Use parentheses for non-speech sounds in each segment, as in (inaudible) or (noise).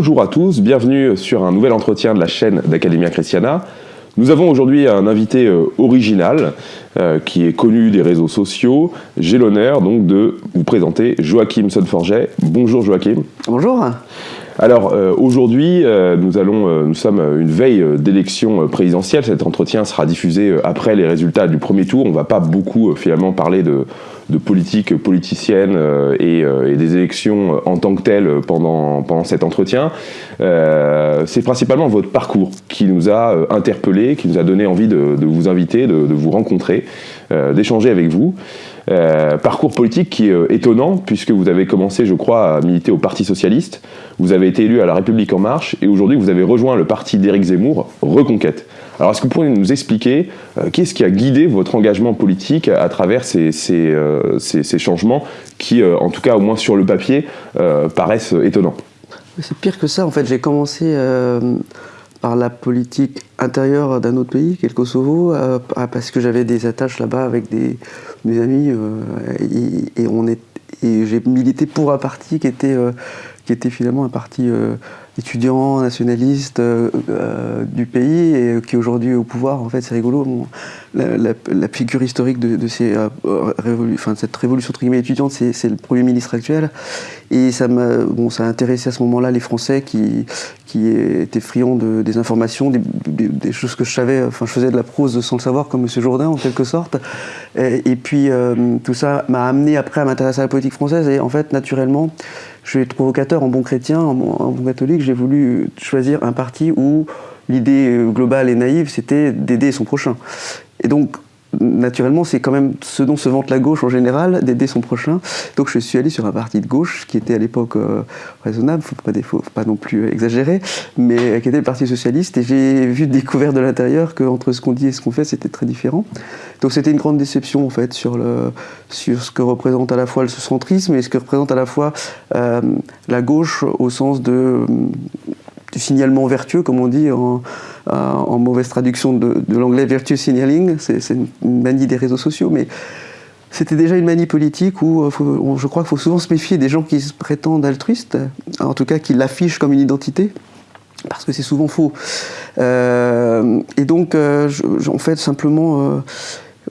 Bonjour à tous, bienvenue sur un nouvel entretien de la chaîne d'Academia Christiana. Nous avons aujourd'hui un invité euh, original euh, qui est connu des réseaux sociaux. J'ai l'honneur donc de vous présenter Joachim Sonforget. Bonjour Joachim. Bonjour. Alors euh, aujourd'hui, nous, allons, nous sommes une veille d'élection présidentielle. Cet entretien sera diffusé après les résultats du premier tour. On ne va pas beaucoup finalement parler de, de politique politicienne euh, euh, et, des élections en tant que telles pendant, pendant cet entretien. Euh, c'est principalement votre parcours qui nous a interpellés, qui nous a donné envie de, vous inviter, de, vous rencontrer, d'échanger avec vous. parcours politique qui est étonnant puisque vous avez commencé, je crois, à militer au Parti Socialiste, vous avez été élu à La République En Marche et aujourd'hui vous avez rejoint le parti d'Éric Zemmour, Reconquête. Alors, est-ce que vous pourriez nous expliquer euh, qu'est-ce qui a guidé votre engagement politique à, travers ces, euh, changements qui, euh, en tout cas, au moins sur le papier, paraissent étonnants? C'est pire que ça. En fait, j'ai commencé par la politique intérieure d'un autre pays, qui est le Kosovo, parce que j'avais des attaches là-bas avec des, mes amis, et, et j'ai milité pour un parti qui était, qui était finalement un parti étudiant nationaliste euh, euh, du pays et qui est aujourd'hui au pouvoir. En fait, c'est rigolo. la, figure historique de, euh, cette révolution étudiante, c'est le Premier ministre actuel. Et ça m'a bon, ça a intéressé à ce moment-là les Français qui, qui étaient friands de, des informations, des, choses que je savais. Enfin, je faisais de la prose sans le savoir, comme M. Jourdain, en quelque sorte. Et, puis, tout ça m'a amené après à m'intéresser à la politique française. Et en fait, naturellement, je suis provocateur en bon chrétien, en, bon catholique, j'ai voulu choisir un parti où l'idée globale et naïve, c'était d'aider son prochain. Et donc, naturellement, c'est quand même ce dont se vante la gauche en général, d'aider son prochain. Donc je suis allé sur un parti de gauche qui était à l'époque euh, raisonnable, il ne faut pas non plus exagérer, mais qui était le Parti Socialiste. Et j'ai vu découvert de l'intérieur qu'entre ce qu'on dit et ce qu'on fait, c'était très différent. Donc c'était une grande déception en fait sur, le, sur ce que représente à la fois le centrisme et ce que représente à la fois euh, la gauche au sens de signalement vertueux, comme on dit en, en mauvaise traduction de, l'anglais virtue signaling, c'est une manie des réseaux sociaux, mais c'était déjà une manie politique où euh, je crois qu'il faut souvent se méfier des gens qui se prétendent altruistes, en tout cas qui l'affichent comme une identité, parce que c'est souvent faux. Euh, et donc, euh, en fait, simplement...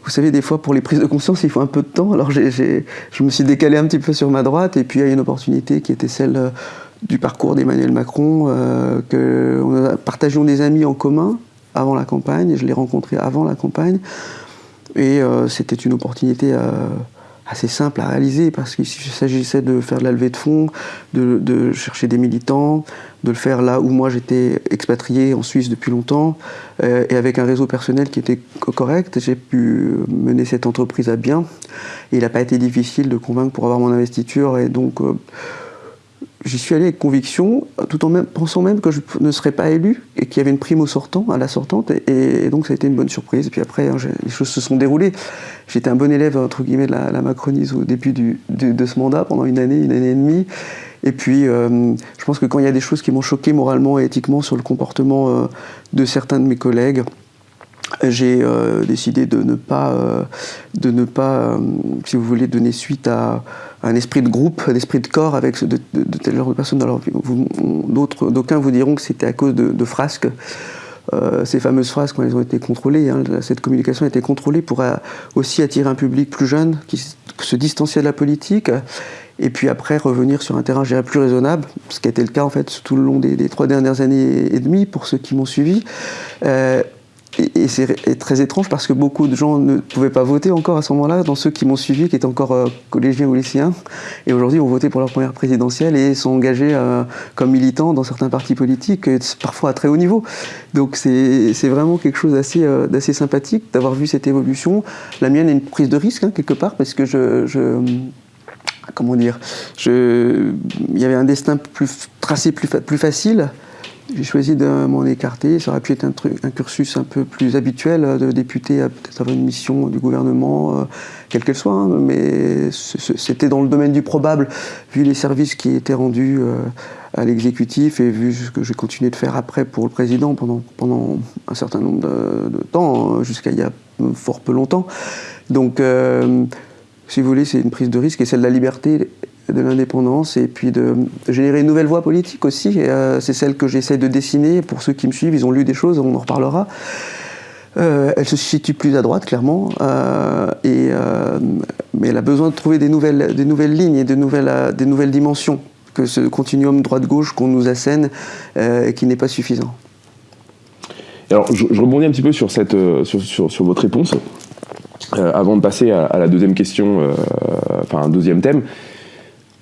vous savez, des fois, pour les prises de conscience, il faut un peu de temps. Alors, je me suis décalé un petit peu sur ma droite, et puis il y a une opportunité qui était celle du parcours d'Emmanuel Macron, euh, que nous partagions des amis en commun avant la campagne, je l'ai rencontré avant la campagne, et euh, c'était une opportunité euh, assez simple à réaliser parce qu'il s'agissait de faire de la levée de fonds, de, chercher des militants, de le faire là où moi j'étais expatrié en Suisse depuis longtemps et avec un réseau personnel qui était correct, j'ai pu mener cette entreprise à bien. Et il n'a pas été difficile de convaincre pour avoir mon investiture et donc j'y suis allé avec conviction, tout en pensant même que je ne serais pas élu et qu'il y avait une prime au sortant, à la sortante, et, donc ça a été une bonne surprise. Et puis après, hein, les choses se sont déroulées. J'étais un bon élève, entre guillemets, de la, Macronise au début de ce mandat, pendant une année, une année et demie. Et puis, euh, je pense que quand il y a des choses qui m'ont choqué moralement et éthiquement sur le comportement euh, de certains de mes collègues, j'ai euh, décidé de ne pas, de ne pas si vous voulez, donner suite à un esprit de groupe, un esprit de corps avec de, de, tel genre de personnes. Alors, d'autres, d'aucuns vous diront que c'était à cause de, frasques. Euh, ces fameuses phrases, quand elles ont été contrôlées, hein, cette communication a été contrôlée pour euh, aussi attirer un public plus jeune qui se distanciait de la politique et puis après revenir sur un terrain je plus raisonnable, ce qui a été le cas en fait tout le long des, trois dernières années et demie pour ceux qui m'ont suivi. Euh, et, c'est très étrange parce que beaucoup de gens ne pouvaient pas voter encore à ce moment-là, dans ceux qui m'ont suivi, qui étaient encore euh, collégiens ou lycéens, et aujourd'hui ont voté pour leur première présidentielle et sont engagés euh, comme militants dans certains partis politiques, parfois à très haut niveau. Donc c'est vraiment quelque chose euh, d'assez sympathique d'avoir vu cette évolution. La mienne est une prise de risque, hein, quelque part, parce que je, comment dire, il y avait un destin plus tracé plus facile j'ai choisi de m'en écarter. Ça aurait pu être un, truc, un cursus un peu plus habituel euh, de député, peut-être avoir une mission du gouvernement, euh, quelle qu'elle soit, hein, mais c'était dans le domaine du probable, vu les services qui étaient rendus euh, à l'exécutif et vu ce que j'ai continué de faire après pour le président pendant, pendant un certain nombre de, temps, hein, jusqu'à il y a fort peu longtemps. Donc, si vous voulez, c'est une prise de risque et celle de la liberté de l'indépendance et puis de générer une nouvelle voie politique aussi. c'est celle que j'essaie de dessiner. Pour ceux qui me suivent, ils ont lu des choses, on en reparlera. elle se situe plus à droite, clairement, et, mais elle a besoin de trouver des nouvelles, des nouvelles lignes et de nouvelles, des nouvelles dimensions que ce continuum droite-gauche qu'on nous assène et qui n'est pas suffisant. Alors, je, rebondis un petit peu sur, cette, sur, sur votre réponse. Euh, avant de passer à, la deuxième question, euh, enfin un deuxième thème,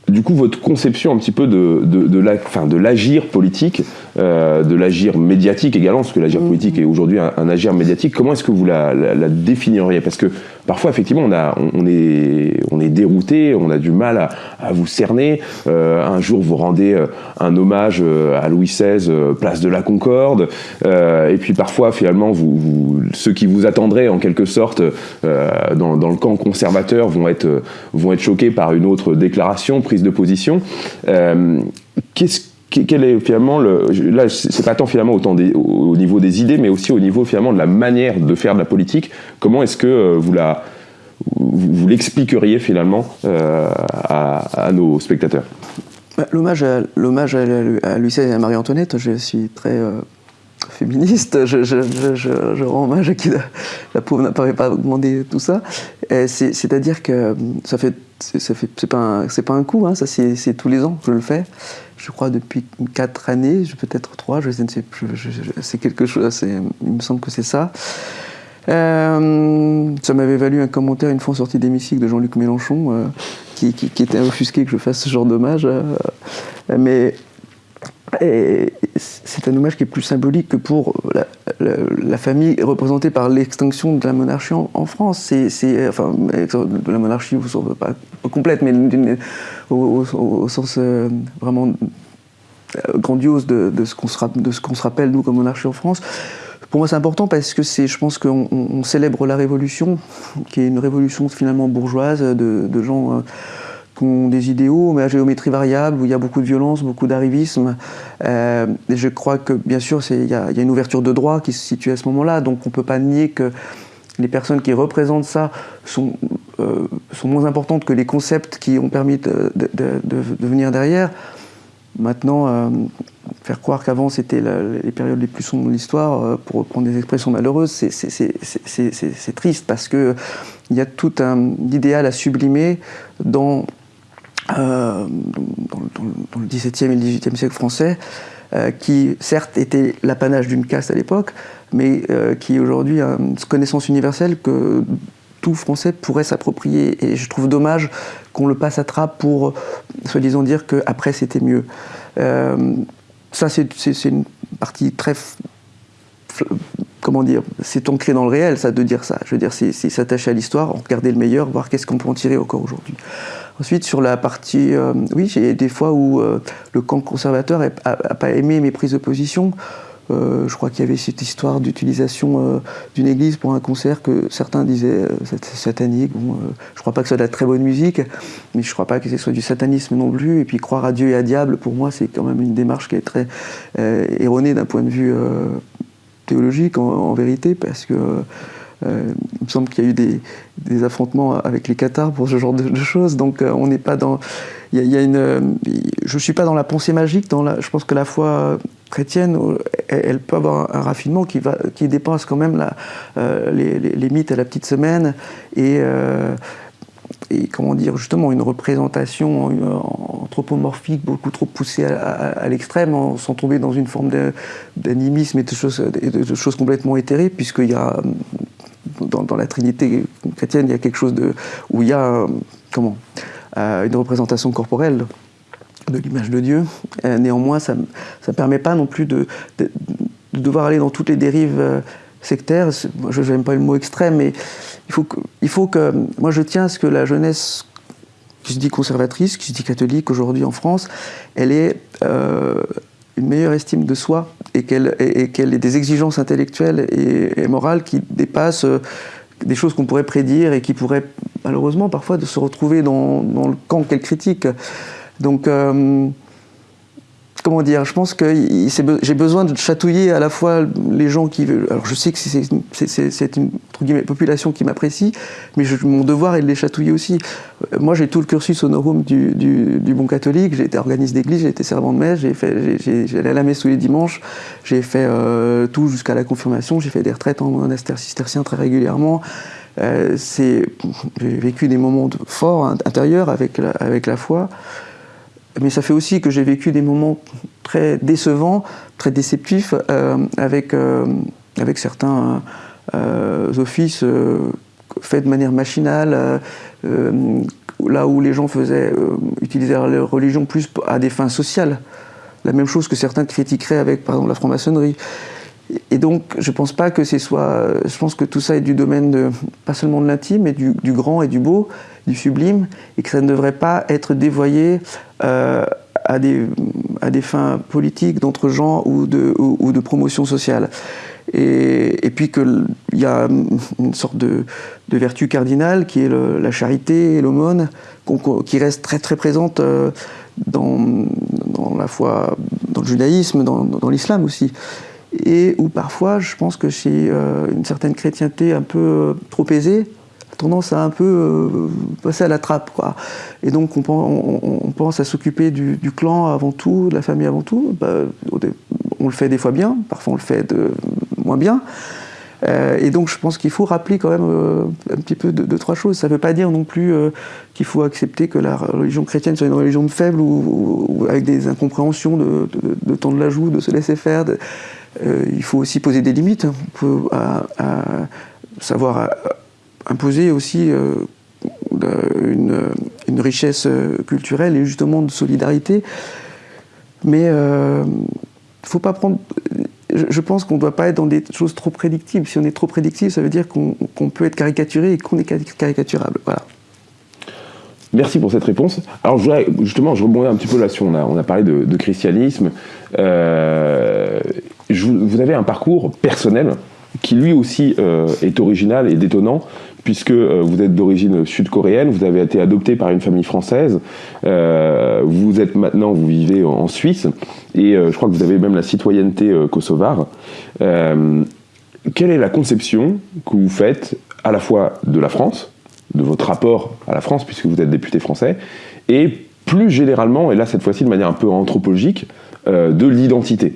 du coup, votre conception un petit peu de, de, l'agir politique, euh, de l'agir médiatique également, parce que l'agir mmh. politique est aujourd'hui un, agir médiatique, comment est-ce que vous la, la définiriez? Parce que parfois, effectivement, on, a, on, est, on est dérouté, on a du mal à, vous cerner. Euh, un jour, vous rendez euh, un hommage euh, à Louis XVI, place de la Concorde, et puis parfois, finalement, vous, ceux qui vous attendraient, en quelque sorte, dans, dans, le camp conservateur, vont être, vont être choqués par une autre déclaration, prise de position. Qu'est-ce quel est finalement le là c'est pas tant finalement autant au, niveau des idées mais aussi au niveau finalement de la manière de faire de la politique comment est-ce que euh, vous la vous, l'expliqueriez finalement euh, à, nos spectateurs? Bah, l'hommage à l'hommage à, et à Marie-Antoinette je suis très euh, féministe je, rends hommage à qui la, pauvre n'apparaît pas demander tout ça c'est-à-dire que ça fait ça fait c'est pas pas un coup hein, ça c'est tous les ans que je le fais je crois, depuis quatre années, peut-être trois, je, sais, c'est quelque chose, il me semble que c'est ça. Euh, ça m'avait valu un commentaire une fois en sortie d'hémicycle de Jean-Luc Mélenchon, euh, qui, était offusqué que je fasse ce genre d'hommage. Euh, mais c'est un hommage qui est plus symbolique que pour la, famille représentée par l'extinction de la monarchie en, France. C'est, enfin, de la monarchie, pas, complète, mais au, sens euh, vraiment euh, grandiose de, ce qu'on se, se, rappelle, nous, comme monarchie en France. Pour moi, c'est important parce que je pense qu'on célèbre la Révolution, qui est une révolution finalement bourgeoise de, gens euh, qui ont des idéaux, mais à géométrie variable, où il y a beaucoup de violence, beaucoup d'arrivisme. je crois que, bien sûr, il y, a une ouverture de droit qui se situe à ce moment-là, donc on ne peut pas nier que les personnes qui représentent ça sont, euh, sont moins importantes que les concepts qui ont permis de, venir derrière. Maintenant, euh, faire croire qu'avant c'était les périodes les plus sombres de l'histoire, euh, pour reprendre des expressions malheureuses, c'est triste parce qu'il y a tout un idéal à sublimer dans, dans, dans, le XVIIe et le XVIIIe siècle français, qui certes était l'apanage d'une caste à l'époque, mais euh, qui aujourd'hui a une connaissance universelle que tout Français pourrait s'approprier. Et je trouve dommage qu'on le passe à trappe pour, soi-disant, dire qu'après c'était mieux. Euh, ça, c'est une partie très comment dire, c'est ancré dans le réel, ça, de dire ça. Je veux dire, c'est s'attacher à l'histoire, regarder le meilleur, voir qu'est-ce qu'on peut en tirer encore aujourd'hui. Ensuite, sur la partie, euh, oui, j'ai des fois où le camp conservateur n'a pas aimé mes prises de position. Euh, je crois qu'il y avait cette histoire d'utilisation euh, d'une église pour un concert que certains disaient euh, satanique. Bon, je ne crois pas que ce soit de la très bonne musique, mais je ne crois pas que ce soit du satanisme non plus. Et puis croire à Dieu et à diable, pour moi, c'est quand même une démarche qui est très erronée d'un point de vue théologique, en, vérité, parce que il me semble qu'il y a eu des, affrontements avec les Qatars pour ce genre de, choses. Donc on n'est pas dans. Il y, a, une. Je suis pas dans la pensée magique. Je pense que la foi chrétienne, elle, peut avoir un raffinement qui, va, qui dépasse quand même euh, les, mythes à la petite semaine et, euh, comment dire, justement, une représentation anthropomorphique beaucoup trop poussée à, l'extrême sans tomber dans une forme d'animisme et de choses complètement éthérées, puisqu'il y a dans, la Trinité chrétienne, il y a quelque chose de, où il y a comment, euh, une représentation corporelle de l'image de Dieu. Euh, néanmoins, ça ne permet pas non plus de, devoir aller dans toutes les dérives euh, sectaires. Je n'aime pas le mot extrême, mais il faut, que, il faut que... Moi, je tiens à ce que la jeunesse qui se dit conservatrice, qui se dit catholique aujourd'hui en France, elle euh, une meilleure estime de soi et qu'elle ait des exigences intellectuelles et, morales qui dépassent des choses qu'on pourrait prédire et qui pourraient malheureusement parfois de se retrouver dans, dans le camp qu'elle critique. Donc, euh, comment dire, je pense que j'ai besoin de chatouiller à la fois les gens qui veulent. Alors je sais que c'est une, population qui m'apprécie, mais mon devoir est de les chatouiller aussi. Euh, moi j'ai tout le cursus honorum du, du, bon catholique, j'ai été organiste d'église, j'ai été servant de messe, allé à la messe tous les dimanches, j'ai fait euh, tout jusqu'à la confirmation, j'ai fait des retraites en monastère cistercien très régulièrement. Euh, j'ai vécu des moments forts intérieurs avec la foi mais ça fait aussi que j'ai vécu des moments très décevants, très déceptifs euh, avec, euh, avec certains euh, offices faits de manière machinale, là où les gens faisaient utiliser leur religion plus à des fins sociales. La même chose que certains critiqueraient avec, par exemple, la franc-maçonnerie. Et donc, je pense pas que soit. Je pense que tout ça est du domaine de, pas seulement de l'intime, mais du, grand et du beau, du sublime, et que ça ne devrait pas être dévoyé à, des, à des fins politiques, d'entre gens ou de, promotion sociale. Et, puis qu'il y a une sorte de, vertu cardinale qui est la charité et l'aumône, qui reste très très présente euh, dans, la foi, dans le judaïsme, dans, dans l'islam aussi et où parfois je pense que chez euh, une certaine chrétienté un peu trop aisée, tendance à un peu euh, passer à la trappe. Quoi. Et donc on, on, pense à s'occuper du, clan avant tout, de la famille avant tout. Bah, on le fait des fois bien, parfois on le fait de, moins bien. Euh, et donc je pense qu'il faut rappeler quand même euh, un petit peu de, trois choses. Ça ne veut pas dire non plus qu'il faut accepter que la religion chrétienne soit une religion de faible ou, avec des incompréhensions de, de, temps de l'ajout, de se laisser faire. il faut aussi poser des limites. pour savoir imposer aussi euh, une, richesse euh, culturelle et justement de solidarité. Mais euh, faut pas prendre. Je pense qu'on ne doit pas être dans des choses trop prédictibles. Si on est trop prédictible, ça veut dire qu'on peut être caricaturé et qu'on est caricaturable. Voilà. Merci pour cette réponse. Alors justement, je rebondis un petit peu là-dessus. On a, parlé de, christianisme. Euh, vous avez un parcours personnel qui lui aussi est original et détonnant, puisque euh, vous êtes d'origine sud-coréenne, vous avez été adopté par une famille française, euh, vous êtes maintenant, vous vivez en Suisse, et je crois que vous avez même la citoyenneté kosovare. quelle est la conception que vous faites à la fois de la France, de votre rapport à la France, puisque vous êtes député français, et plus généralement, et là cette fois-ci de manière un peu anthropologique, de l'identité?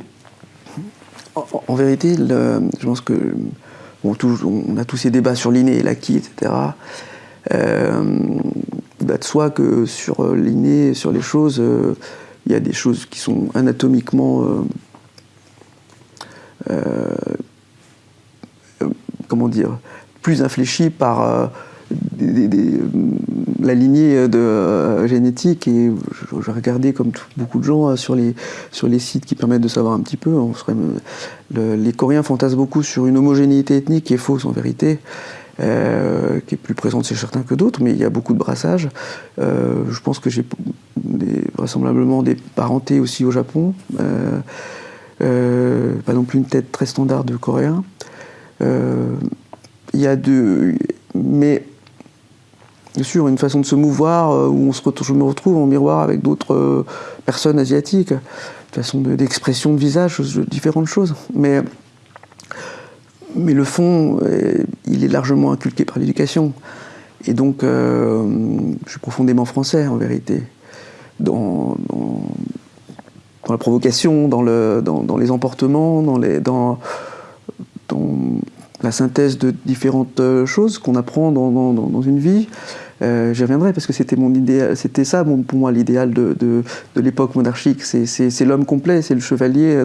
En, vérité, je pense que on a tous ces débats sur l'inné et l'acquis, etc. Euh, bah, de soi que sur euh, l'inné, sur les choses, euh, il y a des choses qui sont anatomiquement comment dire plus infléchies par la lignée de, euh, génétique et j'ai regardé comme beaucoup de gens euh, sur les, sur les sites qui permettent de savoir un petit peu. Les Coréens fantasment beaucoup sur une homogénéité ethnique qui est fausse en vérité. Euh, qui est plus présente chez certains que d'autres, mais il y a beaucoup de brassage. je pense que j'ai vraisemblablement des parentés aussi au Japon. pas non plus une tête très standard de coréen. Il y a deux. Mais bien sûr, une façon de se mouvoir euh, où on se je me retrouve en miroir avec d'autres euh, personnes asiatiques, une façon d'expression de, visage, différentes choses. Mais, mais le fond, euh, il est largement inculqué par l'éducation. Et donc, je suis profondément français en vérité. Dans, dans, la provocation, dans, le, dans, les emportements, dans, les, dans la synthèse de différentes euh, choses qu'on apprend dans, une vie. Euh, J'y reviendrai parce que c'était mon idéal, c'était ça pour moi l'idéal de, l'époque monarchique. C'est l'homme complet, c'est le chevalier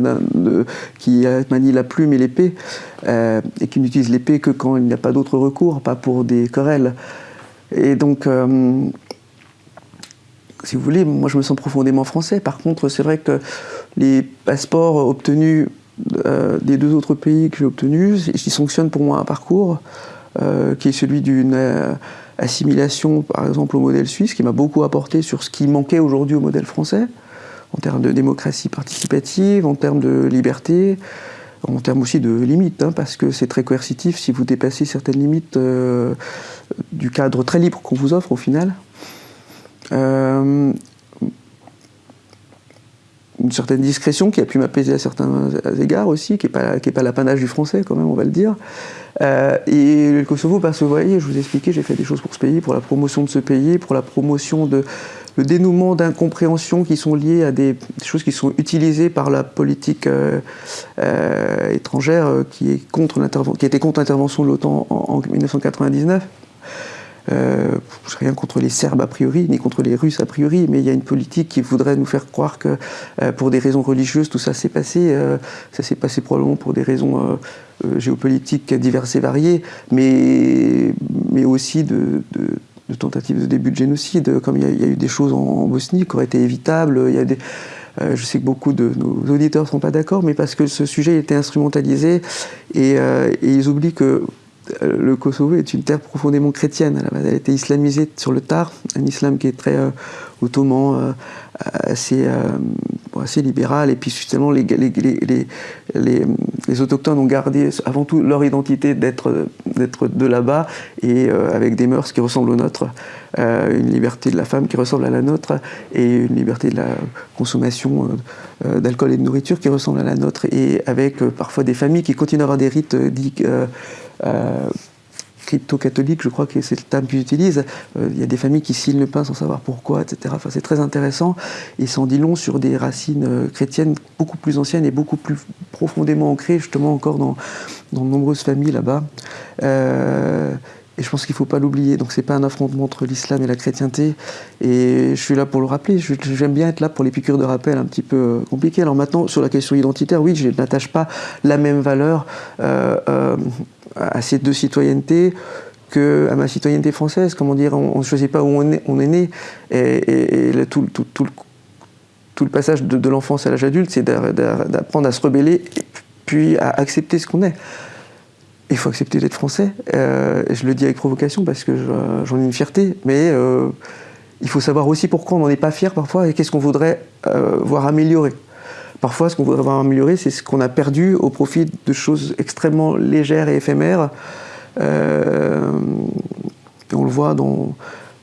qui manie la plume et l'épée euh, et qui n'utilise l'épée que quand il n'y a pas d'autre recours, pas pour des querelles. Et donc, si vous voulez, moi je me sens profondément français. Par contre, c'est vrai que les passeports obtenus euh, des deux autres pays que j'ai obtenus, j'y sanctionne pour moi un parcours euh, qui est celui d'une euh, assimilation, par exemple, au modèle suisse, qui m'a beaucoup apporté sur ce qui manquait aujourd'hui au modèle français, en termes de démocratie participative, en termes de liberté, en termes aussi de limites, hein, parce que c'est très coercitif si vous dépassez certaines limites du cadre très libre qu'on vous offre au final une certaine discrétion qui a pu m'apaiser à certains égards aussi, qui n'est pas, l'apanage du français quand même, on va le dire. Euh, et le Kosovo, parce que vous voyez, je vous ai expliqué, j'ai fait des choses pour ce pays, pour la promotion de ce pays, pour la promotion de le dénouement d'incompréhensions qui sont liées à des, choses qui sont utilisées par la politique euh, euh, étrangère qui, est contre qui était contre l'intervention de l'OTAN en, 1999. Euh, rien contre les Serbes a priori, ni contre les Russes a priori, mais il y a une politique qui voudrait nous faire croire que pour des raisons religieuses, tout ça s'est passé. ça s'est passé probablement pour des raisons euh, géopolitiques diverses et variées, mais, mais aussi de, tentatives de début de génocide, comme il y, a, eu des choses en, Bosnie qui auraient été évitables. Y a euh, je sais que beaucoup de nos auditeurs ne sont pas d'accord, mais parce que ce sujet été instrumentalisé euh, et ils oublient que le Kosovo est une terre profondément chrétienne. Elle a été islamisée sur le tard, un islam qui est très ottoman, assez, assez libéral. Et puis justement, les, les, autochtones ont gardé avant tout leur identité d'être de là-bas et euh, avec des mœurs qui ressemblent aux nôtres. Euh, une liberté de la femme qui ressemble à la nôtre et une liberté de la consommation euh, d'alcool et de nourriture qui ressemble à la nôtre. Et avec parfois des familles qui continuent à avoir des rites dits crypto-catholique, je crois que c'est le terme qu'ils utilisent. Euh, il y a des familles qui scellent le pain sans savoir pourquoi, etc. Enfin, c'est très intéressant et s'en dit long sur des racines euh, chrétiennes beaucoup plus anciennes et beaucoup plus profondément ancrées, justement, encore dans, dans de nombreuses familles là-bas. Euh, et je pense qu'il ne faut pas l'oublier. Donc, ce n'est pas un affrontement entre l'islam et la chrétienté. Et je suis là pour le rappeler. J'aime bien être là pour les piqûres de rappel un petit peu compliquées. Alors, maintenant, sur la question identitaire, oui, je n'attache pas la même valeur à ces deux citoyennetés que à ma citoyenneté française. Comment dire, on ne choisit pas où on est, né. Et, tout, tout, le passage de, l'enfance à l'âge adulte, c'est d'apprendre à se rebeller, puis à accepter ce qu'on est. Il faut accepter d'être français. Euh, je le dis avec provocation parce que j'en ai une fierté, mais euh, il faut savoir aussi pourquoi on n'en est pas fier parfois et qu'est-ce qu'on voudrait euh, voir améliorer. Parfois, ce qu'on voudrait avoir amélioré, c'est ce qu'on a perdu au profit de choses extrêmement légères et éphémères. Euh, on le voit dans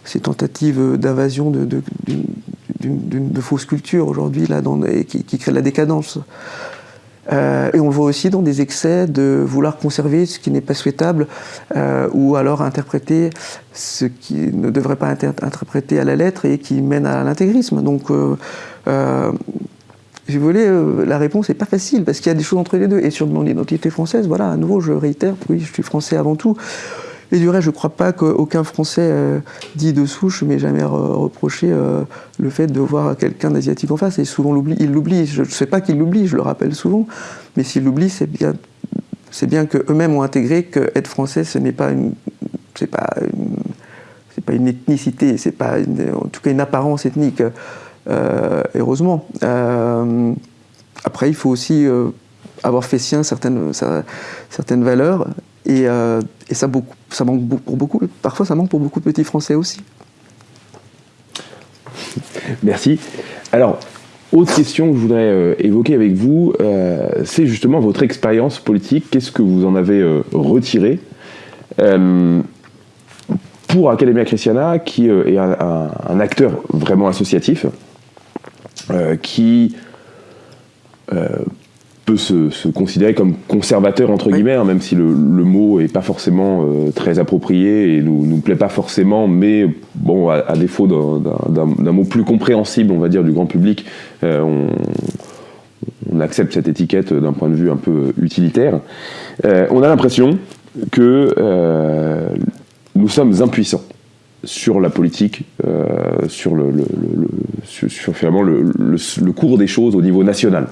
ces tentatives d'invasion de, de, fausses cultures aujourd'hui, qui, qui, créent de la décadence. Euh, et on le voit aussi dans des excès de vouloir conserver ce qui n'est pas souhaitable euh, ou alors interpréter ce qui ne devrait pas être interprété à la lettre et qui mène à l'intégrisme. Donc, si vous voulez, euh, la réponse n'est pas facile parce qu'il y a des choses entre les deux. Et sur mon identité française, voilà, à nouveau, je réitère, oui, je suis français avant tout. Et du reste, je ne crois pas qu'aucun Français euh, dit de souche m'ait jamais reproché euh, le fait de voir quelqu'un d'asiatique en face. Et souvent, il l'oublie. Je ne sais pas qu'il l'oublie, je le rappelle souvent. Mais s'il l'oublie, c'est bien, qu'eux-mêmes ont intégré qu'être français, ce n'est pas une, c'est pas une, pas une ethnicité, c'est pas en tout cas une apparence ethnique. Euh, heureusement. Euh, après, il faut aussi euh, avoir fait sien certaines, certaines valeurs, et, ça, beaucoup, ça manque pour beaucoup, parfois ça manque pour beaucoup de petits Français aussi. Merci. Alors, autre question que je voudrais évoquer avec vous, c'est justement votre expérience politique. Qu'est-ce que vous en avez retiré pour Academia Christiana, qui est un, acteur vraiment associatif? Euh, qui euh, peut se, considérer comme conservateur entre guillemets, hein, même si le, mot est pas forcément euh, très approprié et nous nous plaît pas forcément, mais bon, à, défaut d'un mot plus compréhensible, on va dire, du grand public, on, on, accepte cette étiquette d'un point de vue un peu utilitaire. on a l'impression que nous sommes impuissants sur la politique, euh, sur, le, sur, finalement le, cours des choses au niveau national.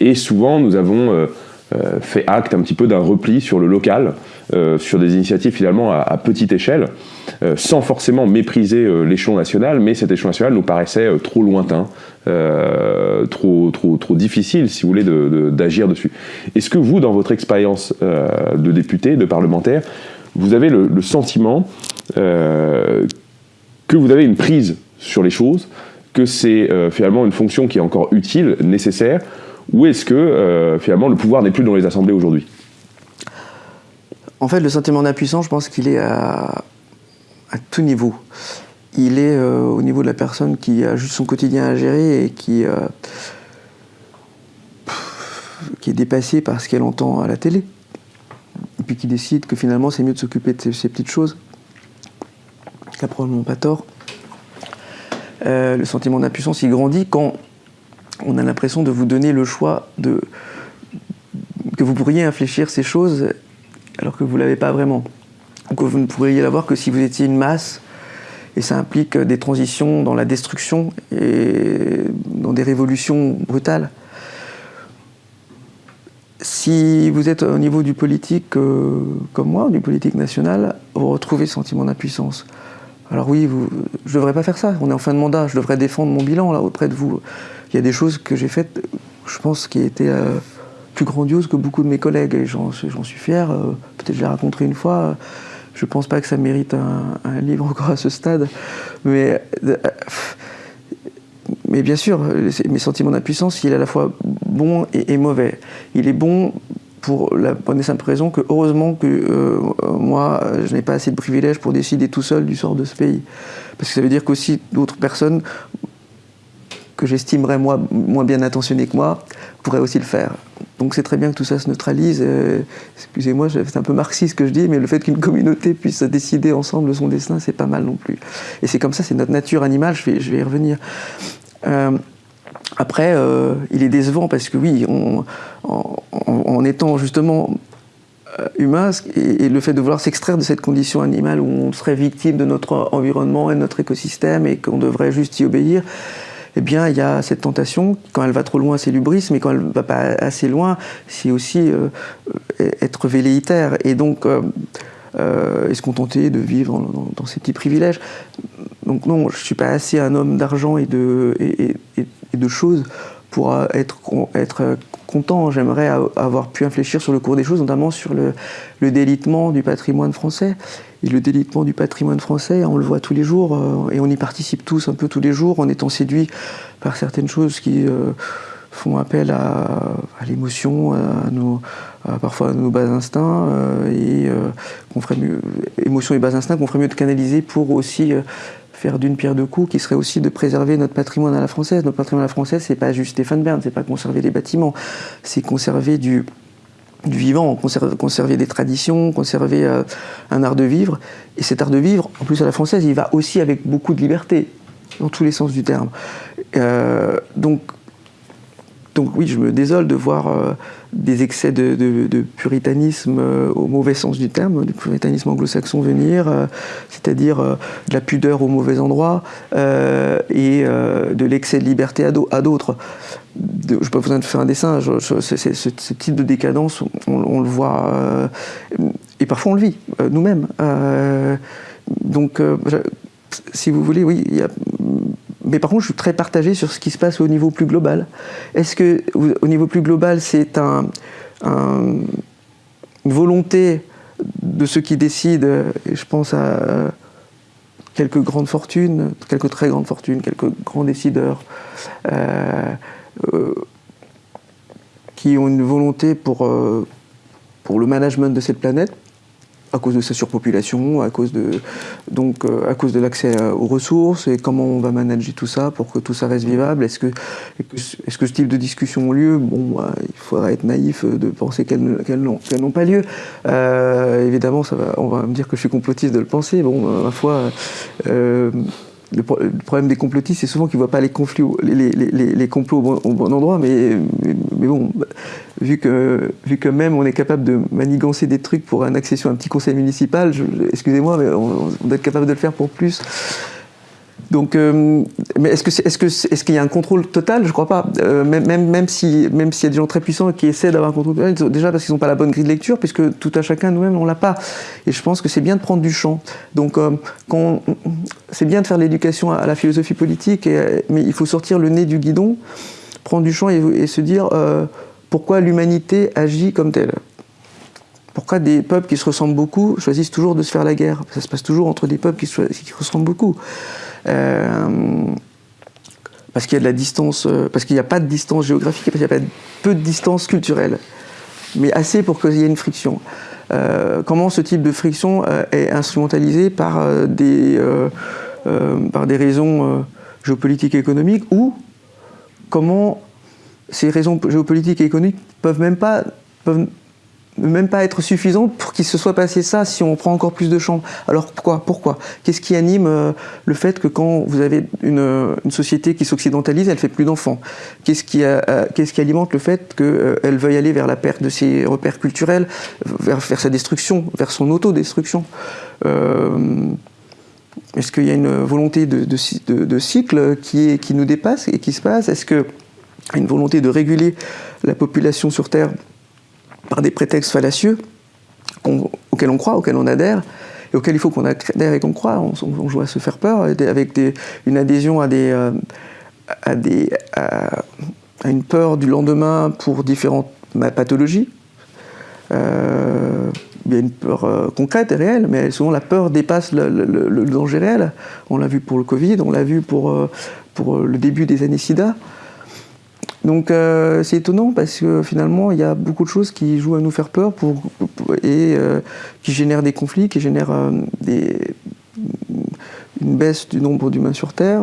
Et souvent, nous avons euh, euh, fait acte un petit peu d'un repli sur le local, sur des initiatives finalement à, petite échelle, sans forcément mépriser l'échelon national, mais cet échelon national nous paraissait trop lointain, trop, trop, trop difficile, si vous voulez, d'agir dessus. Est-ce que vous, dans votre expérience de député, de parlementaire, vous avez le, sentiment euh, que vous avez une prise sur les choses, que c'est euh, finalement une fonction qui est encore utile, nécessaire, ou est-ce que euh, finalement le pouvoir n'est plus dans les assemblées aujourd'hui? En fait, le sentiment d'impuissance, je pense qu'il est à, tout niveau. Il est au niveau de la personne qui a juste son quotidien à gérer et qui qui est dépassée par ce qu'elle entend à la télé, et puis qui décide que finalement c'est mieux de s'occuper de ces, petites choses, qui n'a probablement pas tort. Euh, le sentiment d'impuissance, il grandit quand on a l'impression de vous donner le choix de que vous pourriez infléchir ces choses alors que vous ne l'avez pas vraiment. Ou que vous ne pourriez l'avoir que si vous étiez une masse et ça implique des transitions dans la destruction et dans des révolutions brutales. Si vous êtes au niveau du politique euh, comme moi, du politique national, vous retrouvez ce sentiment d'impuissance. Alors oui, je ne devrais pas faire ça, on est en fin de mandat, je devrais défendre mon bilan là auprès de vous. Il y a des choses que j'ai faites, je pense, qui étaient euh, plus grandioses que beaucoup de mes collègues, et j'en suis fier, euh, peut-être je l'ai raconté une fois, je ne pense pas que ça mérite un, livre encore à ce stade, mais, euh, mais bien sûr, mes sentiments d'impuissance, il est à la fois bon et, mauvais. Il est bon pour la bonne et simple raison que heureusement que euh, moi, je n'ai pas assez de privilèges pour décider tout seul du sort de ce pays. Parce que ça veut dire qu'aussi d'autres personnes que j'estimerais moi moins bien intentionnées que moi pourraient aussi le faire. Donc c'est très bien que tout ça se neutralise. Euh, excusez-moi, c'est un peu marxiste ce que je dis, mais le fait qu'une communauté puisse décider ensemble de son destin, c'est pas mal non plus. Et c'est comme ça, c'est notre nature animale, je vais, je vais y revenir. Euh, après, euh, il est décevant parce que oui, en, étant justement humain, et, le fait de vouloir s'extraire de cette condition animale où on serait victime de notre environnement et de notre écosystème et qu'on devrait juste y obéir, eh bien, il y a cette tentation. Quand elle va trop loin, c'est l'ubris, mais quand elle ne va pas assez loin, c'est aussi euh, être velléitaire. Et donc, euh, euh, et se contenter de vivre dans, ces petits privilèges? Donc non, je ne suis pas assez un homme d'argent et de, et, de choses pour être, content. J'aimerais avoir pu infléchir sur le cours des choses, notamment sur le, délitement du patrimoine français. Et le délitement du patrimoine français, on le voit tous les jours, euh, et on y participe tous un peu tous les jours, en étant séduits par certaines choses qui euh, font appel à, l'émotion, à nos, parfois à nos bas instincts, euh, et qu'on ferait mieux, émotions et bas instincts qu'on ferait mieux de canaliser pour aussi faire d'une pierre deux coups, qui serait aussi de préserver notre patrimoine à la française. Notre patrimoine à la française, c'est pas juste Stéphane Bern, c'est pas conserver les bâtiments, c'est conserver du, du vivant, conserver, des traditions, conserver euh, un art de vivre. Et cet art de vivre, en plus à la française, il va aussi avec beaucoup de liberté, dans tous les sens du terme. Euh, donc, donc oui, je me désole de voir euh, des excès de, puritanisme au mauvais sens du terme, du puritanisme anglo-saxon venir, c'est-à-dire de la pudeur au mauvais endroit et de l'excès de liberté à d'autres je n'ai pas besoin de faire un dessin, ce, type de décadence, on, le voit, euh, et parfois on le vit euh, nous-mêmes. Euh, donc, si vous voulez, oui, mais par contre, je suis très partagé sur ce qui se passe au niveau plus global. Est-ce que, au niveau plus global, c'est un, une volonté de ceux qui décident, et je pense à quelques grandes fortunes, quelques très grandes fortunes, quelques grands décideurs, euh, qui ont une volonté pour, euh, pour le management de cette planète, à cause de sa surpopulation, à cause de, donc, euh, à cause de l'accès aux ressources et comment on va manager tout ça pour que tout ça reste vivable. Est-ce que, est-ce que ce type de discussion a lieu? Bon, bah, il faudrait être naïf de penser qu'elles, n'ont, pas lieu. évidemment, ça va, on va me dire que je suis complotiste de le penser. Bon, ma foi, le, problème des complotistes, c'est souvent qu'ils ne voient pas les, conflits, les, les, les, complots au bon, endroit, mais, mais, bon, vu que, vu que même on est capable de manigancer des trucs pour une accession à un petit conseil municipal, excusez-moi, mais on, on, doit être capable de le faire pour plus. Donc, euh, mais est-ce que est, ce que est-ce qu'il y a un contrôle total? Je crois pas. Euh, même si s'il y a des gens très puissants qui essaient d'avoir un contrôle total, déjà parce qu'ils n'ont pas la bonne grille de lecture, puisque tout à chacun nous-mêmes on l'a pas. Et je pense que c'est bien de prendre du champ. Donc, euh, c'est bien de faire l'éducation à, la philosophie politique, mais il faut sortir le nez du guidon, prendre du champ et, se dire pourquoi l'humanité agit comme telle? Pourquoi des peuples qui se ressemblent beaucoup choisissent toujours de se faire la guerre? Ça se passe toujours entre des peuples qui se ressemblent beaucoup. Euh, parce qu'il y a de la distance, euh, parce qu'il n'y a pas de distance géographique, parce qu'il y a pas peu de distance culturelle, mais assez pour qu'il y ait une friction. Euh, comment ce type de friction est instrumentalisé par des, par des raisons géopolitiques et économiques ou comment ces raisons géopolitiques et économiques peuvent même pas peuvent même pas être suffisantes pour qu'il se soit passé ça si on prend encore plus de champs. Alors pourquoi Pourquoi? Qu'est-ce qui anime euh, le fait que quand vous avez une, société qui s'occidentalise, elle fait plus d'enfants? Qu'est-ce qui, qui alimente le fait qu'elle veuille aller vers la perte de ses repères culturels, vers, sa destruction, vers son autodestruction? Est-ce qu'il y a une volonté de, cycle qui, qui, nous dépasse et qui se passe? Est-ce qu'il y a une volonté de réguler la population sur Terre par des prétextes fallacieux auxquels on croit, auxquels on adhère et auxquels il faut qu'on adhère et qu'on croit on, joue à se faire peur avec une adhésion à, des, euh, à, une peur du lendemain pour différentes pathologies. Euh, il y a une peur euh, concrète et réelle, mais souvent la peur dépasse le, danger réel. On l'a vu pour le Covid, on l'a vu pour le début des années SIDA. Donc euh, c'est étonnant parce que finalement il y a beaucoup de choses qui jouent à nous faire peur et qui génèrent des conflits, qui génèrent des, une baisse du nombre d'humains sur Terre.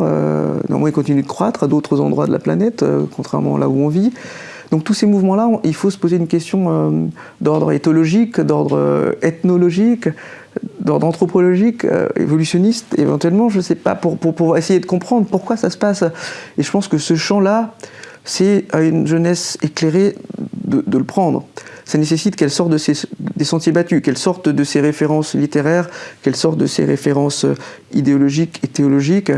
néanmoins, il continue de croître à d'autres endroits de la planète, contrairement à là où on vit. Donc tous ces mouvements-là, il faut se poser une question euh, d'ordre éthologique, d'ordre euh, ethnologique, d'ordre anthropologique, euh, évolutionniste, éventuellement, je ne sais pas, pour, essayer de comprendre pourquoi ça se passe. Et je pense que ce champ-là, c'est à une jeunesse éclairée de, le prendre. Ça nécessite qu'elle sorte des sentiers battus, qu'elle sorte de ses références littéraires, qu'elle sorte de ses références idéologiques et théologiques,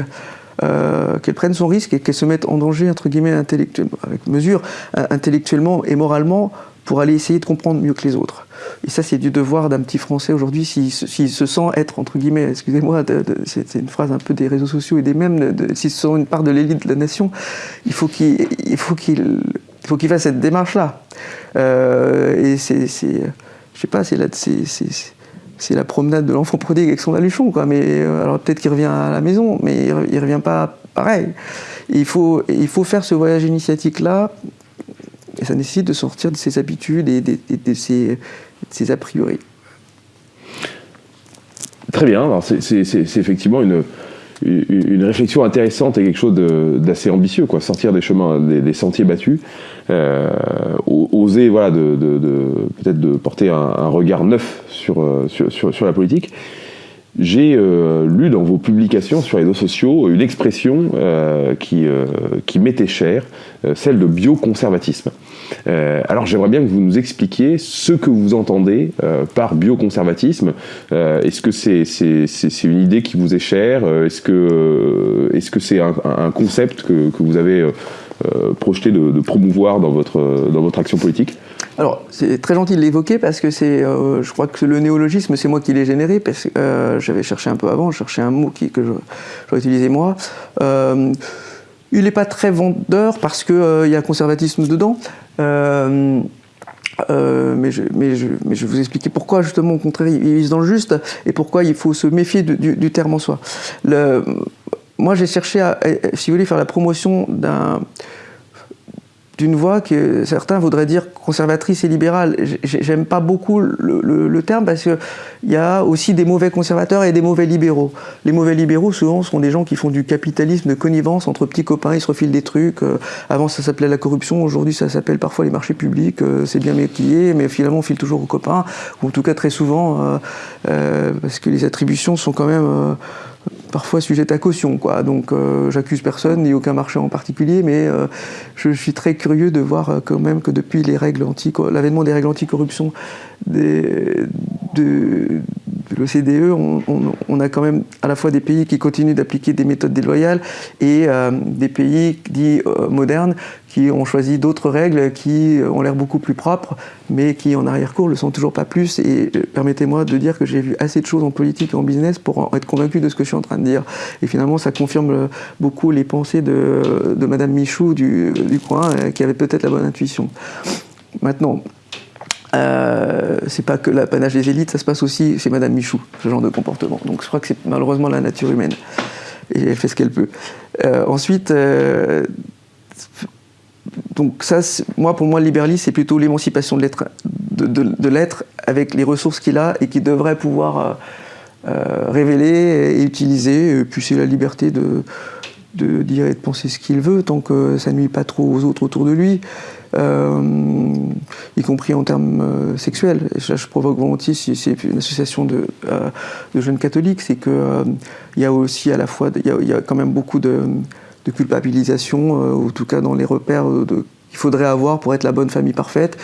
euh, qu'elle prenne son risque et qu'elle se mette en danger, entre guillemets, intellectuellement, avec mesure, euh, intellectuellement et moralement, pour aller essayer de comprendre mieux que les autres. Et ça, c'est du devoir d'un petit Français aujourd'hui, s'il se sent être, entre guillemets, excusez-moi, c'est une phrase un peu des réseaux sociaux et des mêmes, s'il se sent une part de l'élite de la nation, il faut qu'il qu'il faut qu'il fasse cette démarche-là. Euh, et c'est, je sais pas, c'est là, c'est c'est la promenade de l'enfant prodigue avec son aluchon, quoi. Mais euh, alors peut-être qu'il revient à la maison, mais il, ne revient pas pareil. il faut, il faut faire ce voyage initiatique-là, et ça nécessite de sortir de ses habitudes et de, ses, a priori. Très bien, c'est effectivement une, une réflexion intéressante et quelque chose d'assez ambitieux, quoi. Sortir des chemins, des, sentiers battus, euh, oser, voilà, de, peut-être de porter un, regard neuf euh, sur, sur, sur, la politique. J'ai euh, lu dans vos publications sur les réseaux sociaux une expression qui, qui m'était chère, celle de bioconservatisme. Euh, alors j'aimerais bien que vous nous expliquiez ce que vous entendez euh, par bioconservatisme. Euh, est-ce que c'est une idée qui vous est chère? Est-ce que c'est -ce un, concept que, vous avez projeté de, promouvoir dans votre, action politique? Alors, c'est très gentil de l'évoquer parce que c'est, je crois que le néologisme, c'est moi qui l'ai généré parce que j'avais cherché un peu avant, je cherchais un mot que j'aurais utilisé moi. Il n'est pas très vendeur parce qu'il euh, y a conservatisme dedans. Euh, euh, mais, je, vais vous expliquer pourquoi, justement, au contraire, il vise dans le juste et pourquoi il faut se méfier du, terme en soi. Moi, j'ai cherché à, si vous voulez, faire la promotion d'un d'une voix que certains voudraient dire conservatrice et libérale. J'aime pas beaucoup le, terme parce qu'il y a aussi des mauvais conservateurs et des mauvais libéraux. Les mauvais libéraux, souvent, sont des gens qui font du capitalisme de connivence entre petits copains, ils se refilent des trucs. Euh, avant, ça s'appelait la corruption, aujourd'hui, ça s'appelle parfois les marchés publics. Euh, c'est bien maquillé, mais finalement, on file toujours aux copains, ou en tout cas très souvent, euh, parce que les attributions sont quand même parfois sujette à caution. Quoi. Donc euh, j'accuse personne, ni aucun marché en particulier, mais euh, je suis très curieux de voir euh, quand même que depuis les règles anti l'avènement des règles anticorruption de, de l'OCDE, on, a quand même à la fois des pays qui continuent d'appliquer des méthodes déloyales et des pays dits modernes qui ont choisi d'autres règles qui ont l'air beaucoup plus propres, mais qui en arrière-cour le sont toujours pas plus. Et euh, permettez-moi de dire que j'ai vu assez de choses en politique et en business pour être convaincu de ce que je suis en train de dire. Et finalement, ça confirme beaucoup les pensées de, de Madame Michou du, coin, euh, qui avait peut-être la bonne intuition. Maintenant, euh, c'est pas que l'apanage des élites, ça se passe aussi chez Madame Michou, ce genre de comportement. Donc je crois que c'est malheureusement la nature humaine. Et elle fait ce qu'elle peut. Euh, ensuite, donc ça, moi, pour moi, le libéralisme, c'est plutôt l'émancipation de l'être, de, l'être avec les ressources qu'il a et qu'il devrait pouvoir euh, euh, révéler et utiliser. Et puis c'est la liberté de, de dire et de penser ce qu'il veut, tant que ça nuit pas trop aux autres autour de lui, euh, y compris en termes euh, sexuels. Et je provoque volontiers, si c'est une association de, euh, jeunes catholiques, c'est qu'il il y a aussi à la fois, il y, a, quand même beaucoup de, culpabilisation, en tout cas dans les repères qu'il faudrait avoir pour être la bonne famille parfaite.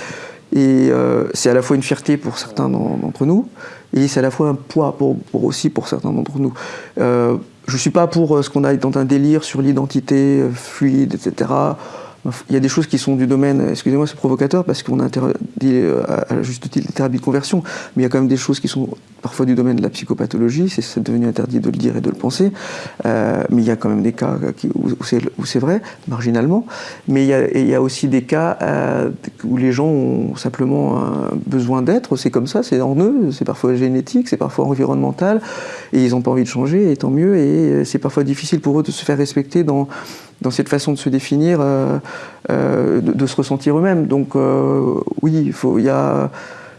Et c'est à la fois une fierté pour certains d'entre nous, et c'est à la fois un poids pour, aussi pour certains d'entre nous. Euh, je ne suis pas pour ce qu'on a dans un délire sur l'identité fluide, etc. Il y a des choses qui sont du domaine, excusez-moi c'est provocateur parce qu'on a interdit euh, à juste titre les thérapies de conversion, mais il y a quand même des choses qui sont parfois du domaine de la psychopathologie, c'est devenu interdit de le dire et de le penser, euh, mais il y a quand même des cas où, c'est vrai, marginalement, mais il y a, aussi des cas euh, où les gens ont simplement besoin d'être, c'est comme ça, c'est en eux, c'est parfois génétique, c'est parfois environnemental, et ils n'ont pas envie de changer, et tant mieux, et c'est parfois difficile pour eux de se faire respecter dans dans cette façon de se définir, euh, euh, de, se ressentir eux-mêmes. Donc euh, oui, il y a,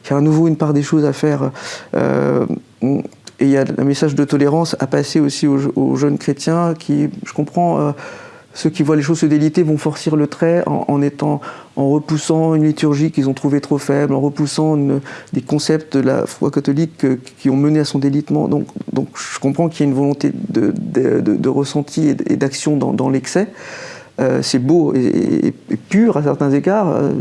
à nouveau une part des choses à faire. et il y a un message de tolérance à passer aussi aux, jeunes chrétiens qui, je comprends, ceux qui voient les choses se déliter vont forcir le trait en, repoussant une liturgie qu'ils ont trouvée trop faible, en repoussant des concepts de la foi catholique qui ont mené à son délitement. Donc, je comprends qu'il y a une volonté de, ressenti et d'action dans l'excès. Euh, c'est beau et, pur à certains égards, euh,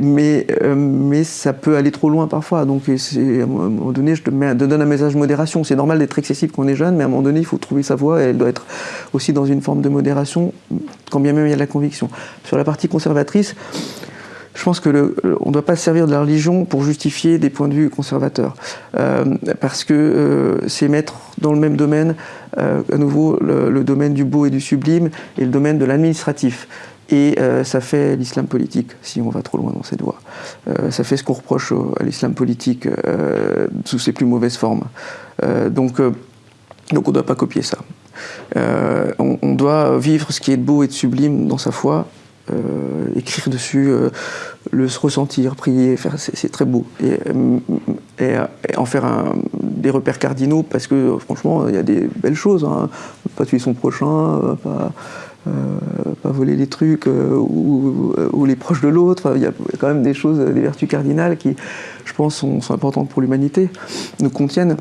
mais, euh, mais ça peut aller trop loin parfois. Donc à un moment donné, je te, donne un message de modération. C'est normal d'être excessif quand on est jeune, mais à un moment donné, il faut trouver sa voie et elle doit être aussi dans une forme de modération, quand bien même il y a de la conviction. Sur la partie conservatrice, je pense que on ne doit pas se servir de la religion pour justifier des points de vue conservateurs, euh, parce que euh, c'est mettre dans le même domaine, euh, à nouveau, le, domaine du beau et du sublime et le domaine de l'administratif. Et ça fait l'islam politique, si on va trop loin dans cette voie. ça fait ce qu'on reproche à l'islam politique sous ses plus mauvaises formes. donc, donc on ne doit pas copier ça. On, on, doit vivre ce qui est de beau et de sublime dans sa foi, écrire dessus, euh, le ressentir, prier, faire, c'est très beau. Et, euh, en faire des repères cardinaux, parce que franchement, il y a des belles choses. Hein. Pas tuer son prochain, pas, pas voler les trucs ou, les proches de l'autre. Il y a quand même des choses, des vertus cardinales qui, je pense, sont importantes pour l'humanité, nous contiennent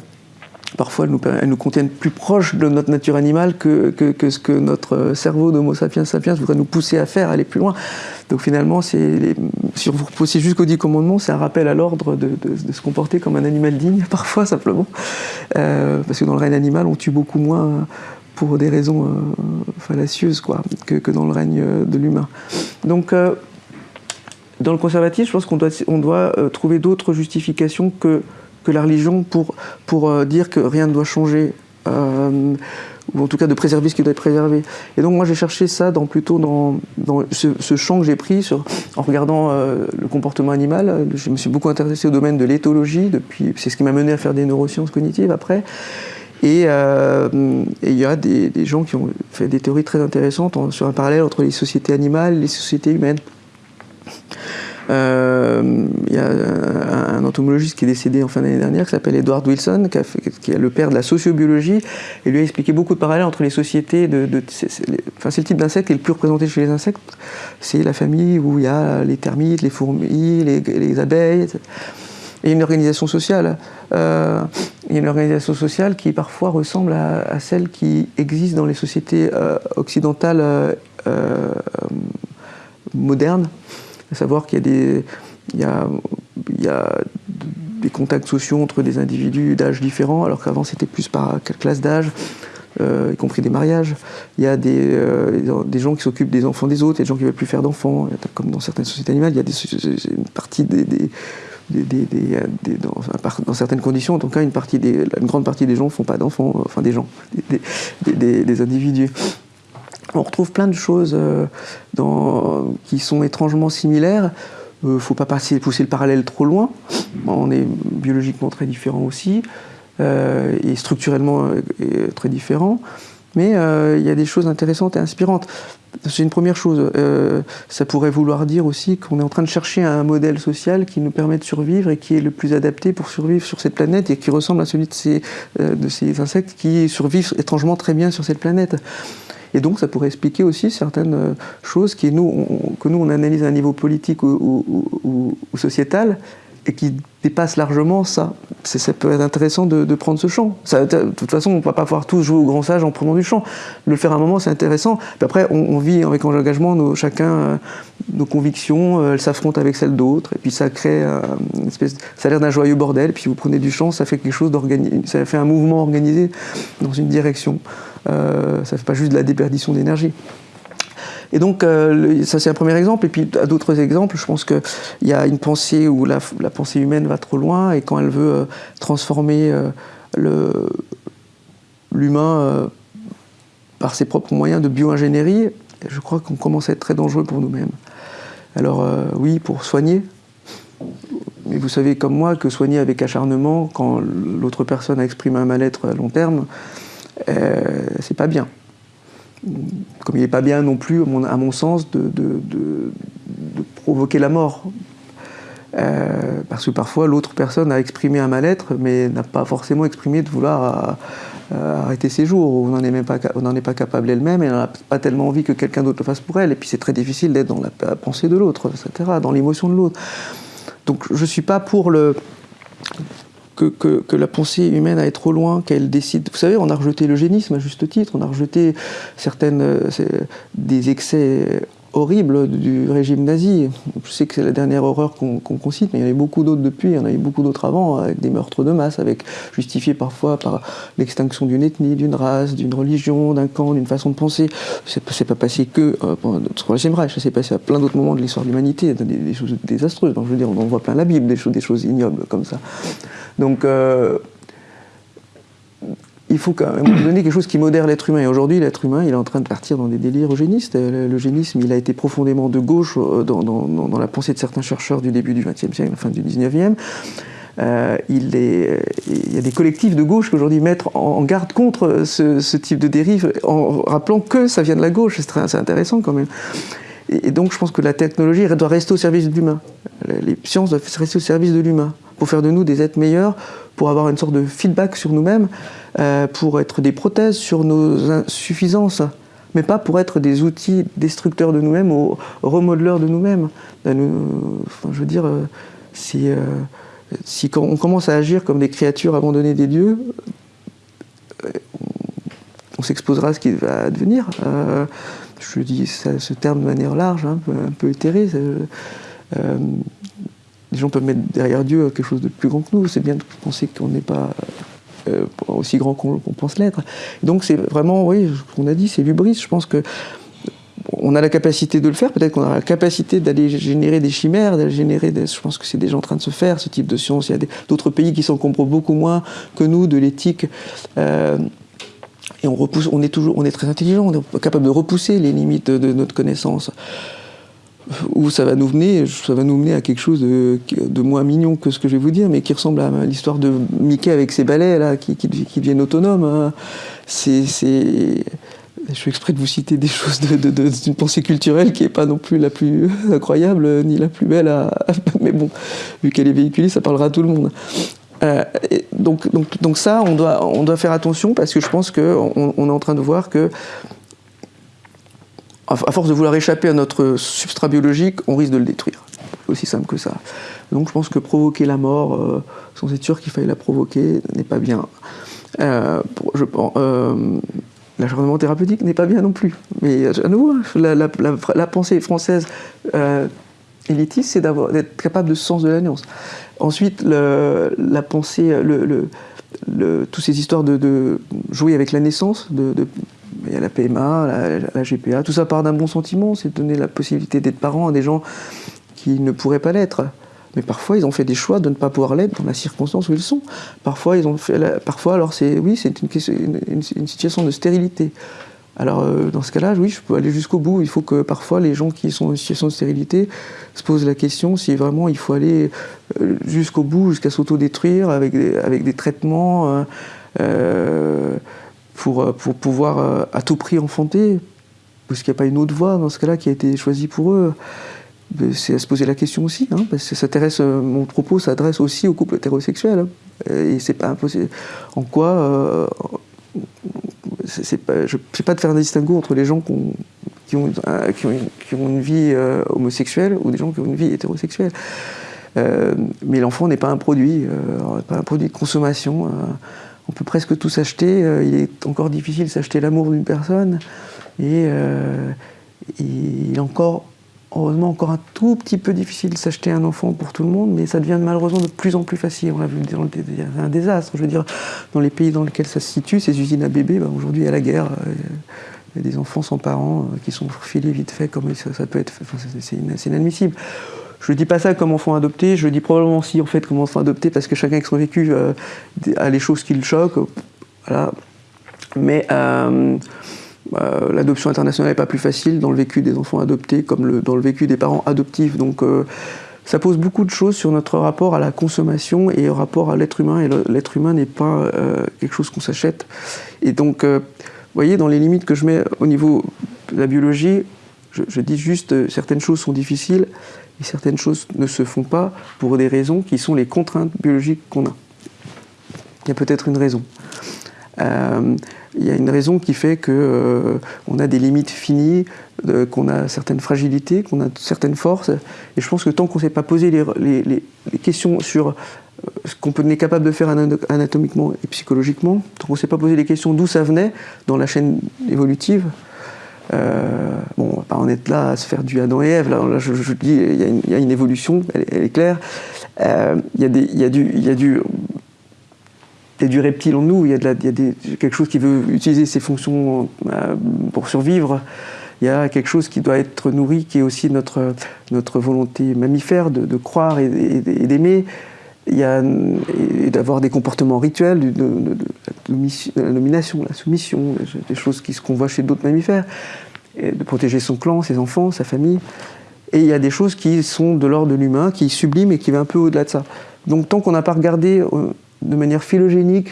elles nous, contiennent plus proches de notre nature animale que, ce que notre cerveau d'Homo sapiens sapiens voudrait nous pousser à faire, aller plus loin. Donc finalement, si vous repoussez jusqu'au dix commandements, c'est un rappel à l'ordre de, se comporter comme un animal digne, (laughs) parfois simplement. Euh, parce que dans le règne animal, on tue beaucoup moins pour des raisons euh, fallacieuses quoi, que, dans le règne de l'humain. Donc euh, dans le conservatisme, je pense qu'on doit, on doit trouver d'autres justifications que que la religion pour, pour euh, dire que rien ne doit changer, euh, ou en tout cas de préserver ce qui doit être préservé. Et donc moi j'ai cherché ça dans, plutôt dans, dans ce, champ que j'ai pris sur, en regardant euh, le comportement animal. Je me suis beaucoup intéressé au domaine de l'éthologie, c'est ce qui m'a mené à faire des neurosciences cognitives après. Et il y a des, des, gens qui ont fait des théories très intéressantes sur un parallèle entre les sociétés animales et les sociétés humaines. Euh, il y a un, entomologiste qui est décédé en fin d'année dernière qui s'appelle Edward Wilson, qui, est le père de la sociobiologie, et lui a expliqué beaucoup de parallèles entre les sociétés. De, c'est le type d'insecte qui est le plus représenté chez les insectes. C'est la famille où il y a les termites, les fourmis, les, abeilles, et une organisation sociale. Euh, il y a une organisation sociale qui parfois ressemble à, celle qui existe dans les sociétés euh, occidentales modernes à savoir qu'il y a des, il y a, il y a des contacts sociaux entre des individus d'âge différents, alors qu'avant c'était plus par classe d'âge, euh, y compris des mariages. Il y a des, euh, des gens qui s'occupent des enfants des autres, il y a des gens qui ne veulent plus faire d'enfants, comme dans certaines sociétés animales, il y a une partie des, des dans, certaines conditions, en tout cas, une, partie une grande partie des gens ne font pas d'enfants, enfin des gens, des, individus on retrouve plein de choses euh, qui sont étrangement similaires. Il euh, ne faut pas pousser le parallèle trop loin. On est biologiquement très différents aussi, euh, et structurellement très différents. Mais il y a des choses intéressantes et inspirantes. C'est une première chose. ça pourrait vouloir dire aussi qu'on est en train de chercher un modèle social qui nous permet de survivre et qui est le plus adapté pour survivre sur cette planète et qui ressemble à celui de ces insectes qui survivent étrangement très bien sur cette planète. Et donc ça pourrait expliquer aussi certaines choses qui, nous, que nous on analyse à un niveau politique ou sociétal et qui dépasse largement ça. Ça peut être intéressant de, prendre ce champ. De toute façon, on ne va pas pouvoir tous jouer au grand sage en prenant du champ. Le faire à un moment, c'est intéressant. Puis après, on, vit avec engagement nos, chacun euh, nos convictions, euh, elles s'affrontent avec celles d'autres, et puis ça crée une espèce, ça a l'air d'un joyeux bordel. Puis vous prenez du champ, ça fait quelque chose d'organisé, ça fait un mouvement organisé dans une direction. Euh, ça ne fait pas juste de la déperdition d'énergie. Et donc, euh, ça c'est un premier exemple. Et puis, à d'autres exemples, je pense qu'il y a une pensée où la, pensée humaine va trop loin et quand elle veut euh, transformer euh, l'humain par ses propres moyens de bio-ingénierie, je crois qu'on commence à être très dangereux pour nous-mêmes. Alors, oui, pour soigner, mais vous savez comme moi que soigner avec acharnement, quand l'autre personne a exprimé un mal-être à long terme, c'est pas bien comme il n'est pas bien non plus, à mon, sens, de, provoquer la mort. Euh, parce que parfois l'autre personne a exprimé un mal-être, mais n'a pas forcément exprimé de vouloir euh, arrêter ses jours, ou on n'en est, même pas, est pas capable elle-même, et elle n'a pas tellement envie que quelqu'un d'autre le fasse pour elle, et puis c'est très difficile d'être dans la pensée de l'autre, etc., dans l'émotion de l'autre. Donc je ne suis pas pour le que, la pensée humaine aille trop loin, qu'elle décide. Vous savez, on a rejeté l'eugénisme à juste titre, on a rejeté certaines, euh, des excès horribles du régime nazi. Je sais que c'est la dernière horreur qu'on cite, mais il y en a eu beaucoup d'autres depuis, il y en a eu beaucoup d'autres avant, avec des meurtres de masse, avec justifiés parfois par l'extinction d'une ethnie, d'une race, d'une religion, d'un camp, d'une façon de penser. C'est pas passé que euh, pendant le Reich, ça s'est passé à plein d'autres moments de l'histoire de l'humanité, des, choses désastreuses. Donc, je veux dire, on en voit plein la Bible, des choses ignobles comme ça. Donc, euh, il faut quand même donner quelque chose qui modère l'être humain. Et aujourd'hui, l'être humain, il est en train de partir dans des délires eugénistes. L'eugénisme, il a été profondément de gauche euh, dans, la pensée de certains chercheurs du début du XXe siècle, fin du XIXe. Euh, il, y a des collectifs de gauche qui aujourd'hui mettent en, garde contre ce, type de dérive, en rappelant que ça vient de la gauche. C'est très intéressant quand même. Et, donc je pense que la technologie doit rester au service de l'humain. Les sciences doivent rester au service de l'humain, pour faire de nous des êtres meilleurs, pour avoir une sorte de feedback sur nous-mêmes, euh, pour être des prothèses sur nos insuffisances, mais pas pour être des outils destructeurs de nous-mêmes ou remodeleurs de nous-mêmes. Enfin, je veux dire, euh, si, euh, on commence à agir comme des créatures abandonnées des dieux, on s'exposera à ce qui va advenir. je dis ce terme de manière large, hein, un peu, éthéré les gens peuvent mettre derrière Dieu quelque chose de plus grand que nous. C'est bien de penser qu'on n'est pas euh, aussi grand qu'on pense l'être. Donc c'est vraiment, oui, qu'on a dit, c'est l'ubris. Je pense que on a la capacité de le faire, peut-être qu'on a la capacité d'aller générer des chimères, d'aller générer des... Je pense que c'est déjà en train de se faire, ce type de science. Il y a d'autres pays qui s'encombrent beaucoup moins que nous de l'éthique. Euh, et on, repousse, on, est toujours, on est très intelligent, on est capable de repousser les limites de notre connaissance où ça va nous mener, ça va nous mener à quelque chose de, moins mignon que ce que je vais vous dire, mais qui ressemble à l'histoire de Mickey avec ses balais là, qui, qui, deviennent autonomes. Hein. C'est, je suis exprès de vous citer des choses d'une pensée culturelle qui n'est pas non plus la plus incroyable ni la plus belle, mais bon, vu qu'elle est véhiculée, ça parlera à tout le monde. Euh, donc, donc, donc, ça, on doit, on doit faire attention parce que je pense qu'on on est en train de voir que à force de vouloir échapper à notre substrat biologique, on risque de le détruire. Aussi simple que ça. Donc je pense que provoquer la mort, euh, sans être sûr qu'il faille la provoquer, n'est pas bien. Euh, je, euh, l'acharnement thérapeutique n'est pas bien non plus. Mais à nouveau, la, pensée française élitiste, c'est d'être capable de sens de la. Ensuite, la pensée, le, toutes ces histoires de, jouer avec la naissance, de, il y a la PMA, la, GPA, tout ça part d'un bon sentiment, c'est donner la possibilité d'être parent à des gens qui ne pourraient pas l'être. Mais parfois, ils ont fait des choix de ne pas pouvoir l'être dans la circonstance où ils sont. Parfois, ils ont fait parfois alors c'est oui, c'est une, une, situation de stérilité. Alors, euh, dans ce cas-là, oui, je peux aller jusqu'au bout. Il faut que parfois les gens qui sont en situation de stérilité se posent la question si vraiment il faut aller euh, jusqu'au bout, jusqu'à s'autodétruire avec des, avec des traitements. Euh, pour, pour pouvoir à tout prix enfanter, parce qu'il n'y a pas une autre voie dans ce cas-là qui a été choisie pour eux. C'est à se poser la question aussi, hein, parce que s'intéresse, mon propos s'adresse aussi aux couples hétérosexuels. Hein, et c'est pas impossible. En quoi je ne sais pas de faire un distinguo entre les gens qui ont, qui, ont, une vie homosexuelle ou des gens qui ont une vie hétérosexuelle. mais l'enfant n'est pas un produit, pas un produit de consommation. on peut presque tout s'acheter. il est encore difficile de s'acheter l'amour d'une personne. Et il est encore heureusement encore un tout petit peu difficile de s'acheter un enfant pour tout le monde, mais ça devient malheureusement de plus en plus facile. On l'a vu, y a un désastre. Je veux dire, dans les pays dans lesquels ça se situe, ces usines à bébés, bah, aujourd'hui a la guerre. Euh, il y a des enfants sans parents euh, qui sont filés vite fait, comme ça, peut être. c'est inadmissible. Je ne dis pas ça comme enfant adopté, je le dis probablement aussi en fait comme enfant adopté parce que chacun avec son vécu euh, a les choses qui le choquent. Voilà. Mais bah, l'adoption internationale n'est pas plus facile dans le vécu des enfants adoptés comme dans le vécu des parents adoptifs. Donc euh, ça pose beaucoup de choses sur notre rapport à la consommation et au rapport à l'être humain. Et l'être humain n'est pas euh, quelque chose qu'on s'achète. Et donc, euh, vous voyez, dans les limites que je mets au niveau de la biologie, je, dis juste certaines choses sont difficiles et certaines choses ne se font pas pour des raisons qui sont les contraintes biologiques qu'on a. Il y a peut-être une raison il y a une raison qui fait qu'on euh, a des limites finies, euh, qu'on a certaines fragilités, qu'on a certaines forces. Et je pense que tant qu'on ne s'est pas posé les, questions sur euh, ce qu'on est capable de faire anatomiquement et psychologiquement, tant qu'on ne s'est pas posé les questions d'où ça venait dans la chaîne évolutive, bon, on va pas en être là à se faire du Adam et Ève. Là, je, dis, il y, a une évolution, elle, est claire. il, y a du il du reptile en nous, il y a, quelque chose qui veut utiliser ses fonctions euh, pour survivre. Il y a quelque chose qui doit être nourri, qui est aussi notre, volonté mammifère de, croire et, d'aimer. Il y a d'avoir des comportements rituels, de, la domination, la soumission, des choses qu'on voit chez d'autres mammifères, et de protéger son clan, ses enfants, sa famille. Et il y a des choses qui sont de l'ordre de l'humain, qui subliment et qui va un peu au-delà de ça. Donc tant qu'on n'a pas regardé euh, de manière phylogénique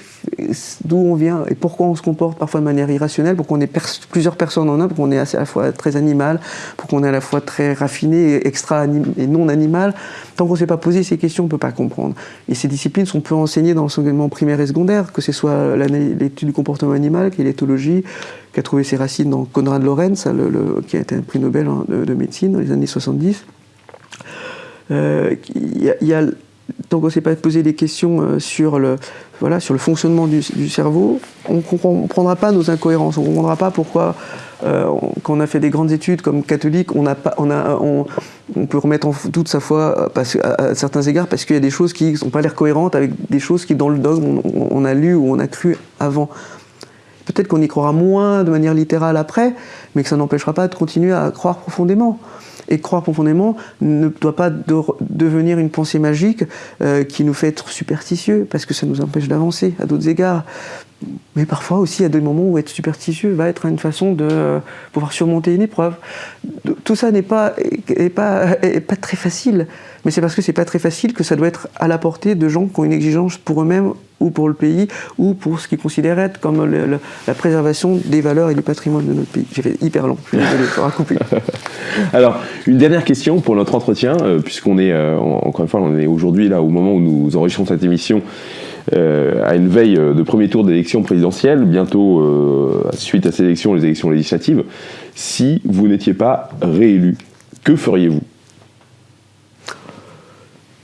d'où on vient et pourquoi on se comporte parfois de manière irrationnelle, pour qu'on ait plusieurs personnes en un, pour qu'on est à la fois très animal, pour qu'on est à la fois très raffiné et extra et non animal. Tant qu'on ne s'est pas posé ces questions, on ne peut pas comprendre. Et ces disciplines sont peu enseignées dans l'enseignement primaire et secondaire, que ce soit l'étude du comportement animal, qui est l'éthologie, qui a trouvé ses racines dans Konrad Lorenz, qui a été un prix Nobel hein, de, médecine dans les années 70. Euh, il y, a tant qu'on ne s'est pas posé des questions euh, sur le, voilà, sur le fonctionnement du, cerveau, on ne comprendra pas nos incohérences, on ne comprendra pas pourquoi, euh, quand on a fait des grandes études comme catholique, on, pas, on, a, on, peut remettre en doute sa foi à, certains égards parce qu'il y a des choses qui n'ont pas l'air cohérentes avec des choses qui, dans le dogme, on, on a lu ou on a cru avant. Peut-être qu'on y croira moins de manière littérale après, mais que ça n'empêchera pas de continuer à croire profondément. Et croire profondément ne doit pas devenir une pensée magique euh, qui nous fait être superstitieux, parce que ça nous empêche d'avancer à d'autres égards. Mais parfois aussi, il y a des moments où être superstitieux va être une façon de euh, pouvoir surmonter une épreuve. Tout ça n'est pas, pas, pas très facile, mais c'est parce que c'est pas très facile que ça doit être à la portée de gens qui ont une exigence pour eux-mêmes ou pour le pays, ou pour ce qu'ils considèrent être comme la préservation des valeurs et du patrimoine de notre pays. J'ai fait hyper long, je suis. (laughs) Alors, une dernière question pour notre entretien, euh, puisqu'on est, euh, encore une fois, on est aujourd'hui là au moment où nous enregistrons cette émission, à une veille de premier tour d'élection présidentielle, bientôt, suite à ces élections, les élections législatives. Si vous n'étiez pas réélu, que feriez-vous?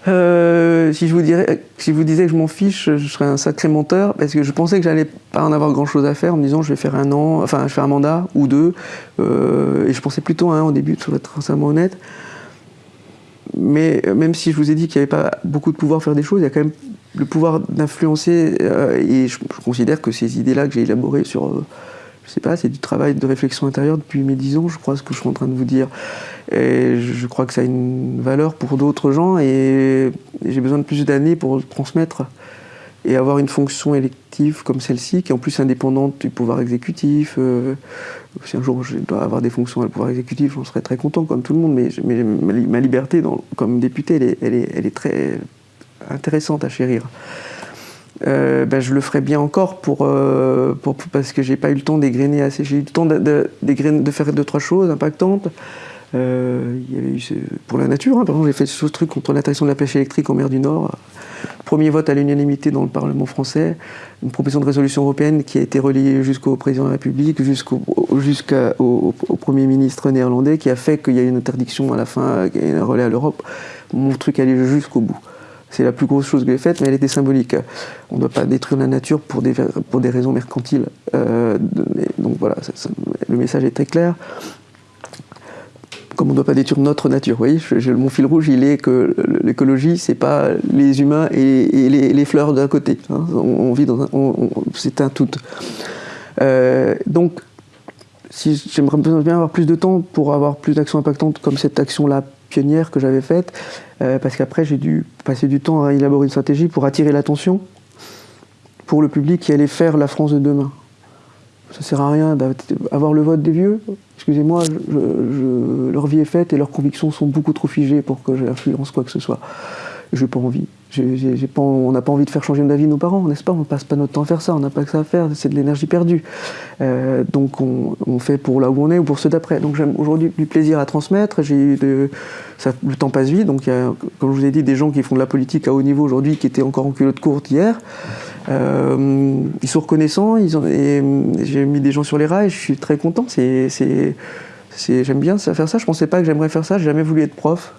Euh, si, je vous disais que je m'en fiche, je serais un sacré menteur parce que je pensais que j'allais pas en avoir grand chose à faire en me disant je vais faire un an, enfin je un mandat ou deux, euh, et je pensais plutôt à un au début, pour être sincèrement honnête. Mais même si je vous ai dit qu'il n'y avait pas beaucoup de pouvoir faire des choses, il y a quand même le pouvoir d'influencer, euh, et je, considère que ces idées-là que j'ai élaborées sur je sais pas, c'est du travail de réflexion intérieure depuis mes dix ans, je crois, ce que je suis en train de vous dire. Et je crois que ça a une valeur pour d'autres gens et j'ai besoin de plus d'années pour transmettre et avoir une fonction élective comme celle-ci, qui est en plus indépendante du pouvoir exécutif. Euh, si un jour je dois avoir des fonctions à le pouvoir exécutif, j'en serais très content, comme tout le monde, mais, ma liberté comme député, elle est très intéressante à chérir. Euh, ben, je le ferai bien encore pour, euh, parce que j'ai pas eu le temps d'égrener assez. J'ai eu le temps de, de, faire deux trois choses impactantes. Euh, il y avait eu pour la nature, hein, par exemple, j'ai fait ce truc contre l'interdiction de la pêche électrique en mer du Nord. Premier vote à l'unanimité dans le Parlement français, une proposition de résolution européenne qui a été relayée jusqu'au président de la République, jusqu'au au, Premier ministre néerlandais, qui a fait qu'il y a une interdiction à la fin, un relais à l'Europe. Mon truc allait jusqu'au bout. C'est la plus grosse chose que j'ai faite, mais elle était symbolique. On ne doit pas détruire la nature pour des, raisons mercantiles. Euh, donc voilà, le message est très clair comme on ne doit pas détruire notre nature. Vous voyez, mon fil rouge, il est que l'écologie, c'est pas les humains et, les, fleurs d'un côté. Hein. On, vit dans un, c'est un tout. Euh, donc, si j'aimerais bien avoir plus de temps pour avoir plus d'actions impactantes comme cette action-là pionnière que j'avais faite, euh, parce qu'après j'ai dû passer du temps à élaborer une stratégie pour attirer l'attention pour le public qui allait faire la France de demain. Ça sert à rien d'avoir le vote des vieux. Excusez-moi, leur vie est faite et leurs convictions sont beaucoup trop figées pour que j'influence quoi que ce soit. Je n'ai pas envie. On n'a pas envie de faire changer d'avis nos parents, n'est-ce pas? On ne passe pas notre temps à faire ça, on n'a pas que ça à faire, c'est de l'énergie perdue. Euh, donc on, fait pour là où on est ou pour ceux d'après. Donc j'ai aujourd'hui du plaisir à transmettre, j'ai de, le temps passe vite, donc il y a, comme je vous ai dit, des gens qui font de la politique à haut niveau aujourd'hui qui étaient encore en culotte courte hier. Euh, ils sont reconnaissants, j'ai mis des gens sur les rails, je suis très content. J'aime bien faire ça. Je pensais pas que j'aimerais faire ça. J'ai jamais voulu être prof.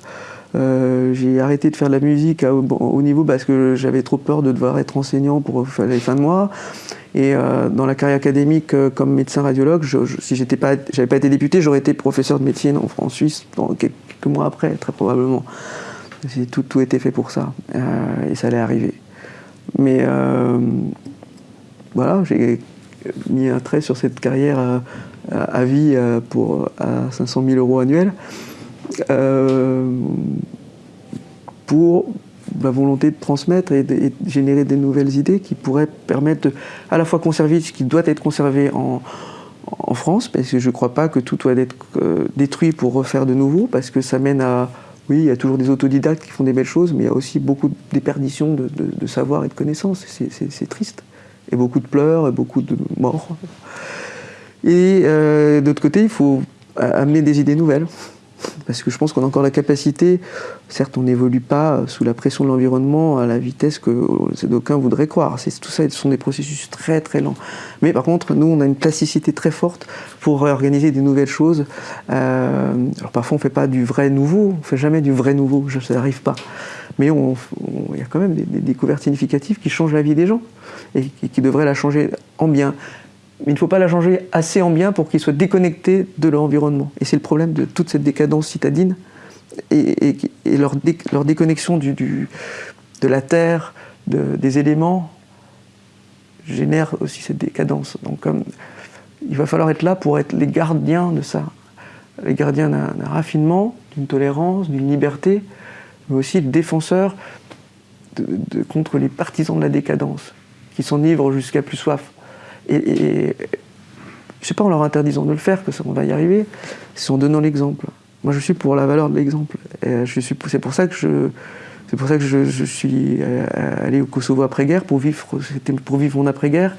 Euh, j'ai arrêté de faire de la musique à haut niveau parce que j'avais trop peur de devoir être enseignant pour les fins de mois. Et euh, dans la carrière académique, comme médecin radiologue, je, je, si pas, j'avais pas été député, j'aurais été professeur de médecine en, Suisse quelques mois après, très probablement. Tout, tout était fait pour ça, et ça allait arriver. Mais euh, voilà, j'ai mis un trait sur cette carrière à, vie euh, pour, à 500 000 euros annuels euh, pour la volonté de transmettre et de, générer des nouvelles idées qui pourraient permettre à la fois conserver ce qui doit être conservé en, France, parce que je ne crois pas que tout doit être détruit pour refaire de nouveau, parce que ça mène à oui, il y a toujours des autodidactes qui font des belles choses, mais il y a aussi beaucoup de déperditions de, savoir et de connaissances. C'est triste. Et beaucoup de pleurs, et beaucoup de morts. Et euh, d'autre côté, il faut amener des idées nouvelles. Parce que je pense qu'on a encore la capacité, certes on n'évolue pas sous la pression de l'environnement à la vitesse que d'aucuns voudraient croire. Tout ça, ce sont des processus très très lents. Mais par contre, nous, on a une plasticité très forte pour organiser des nouvelles choses. Euh, alors parfois, on ne fait pas du vrai nouveau, on ne fait jamais du vrai nouveau, ça n'arrive pas. Mais il y a quand même des, découvertes significatives qui changent la vie des gens et qui devraient la changer en bien il ne faut pas la changer assez en bien pour qu'ils soient déconnectés de leur environnement. Et c'est le problème de toute cette décadence citadine et, leur, déconnexion du, de la terre, des éléments, génère aussi cette décadence. Donc il va falloir être là pour être les gardiens de ça, les gardiens d'un raffinement, d'une tolérance, d'une liberté, mais aussi le défenseur contre les partisans de la décadence, qui s'enivrent jusqu'à plus soif. Et, et je sais pas en leur interdisant de le faire que ça, on va y arriver, c'est en donnant l'exemple. Moi, je suis pour la valeur de l'exemple. C'est pour ça que je, suis euh, allé au Kosovo après-guerre pour vivre, pour vivre mon après-guerre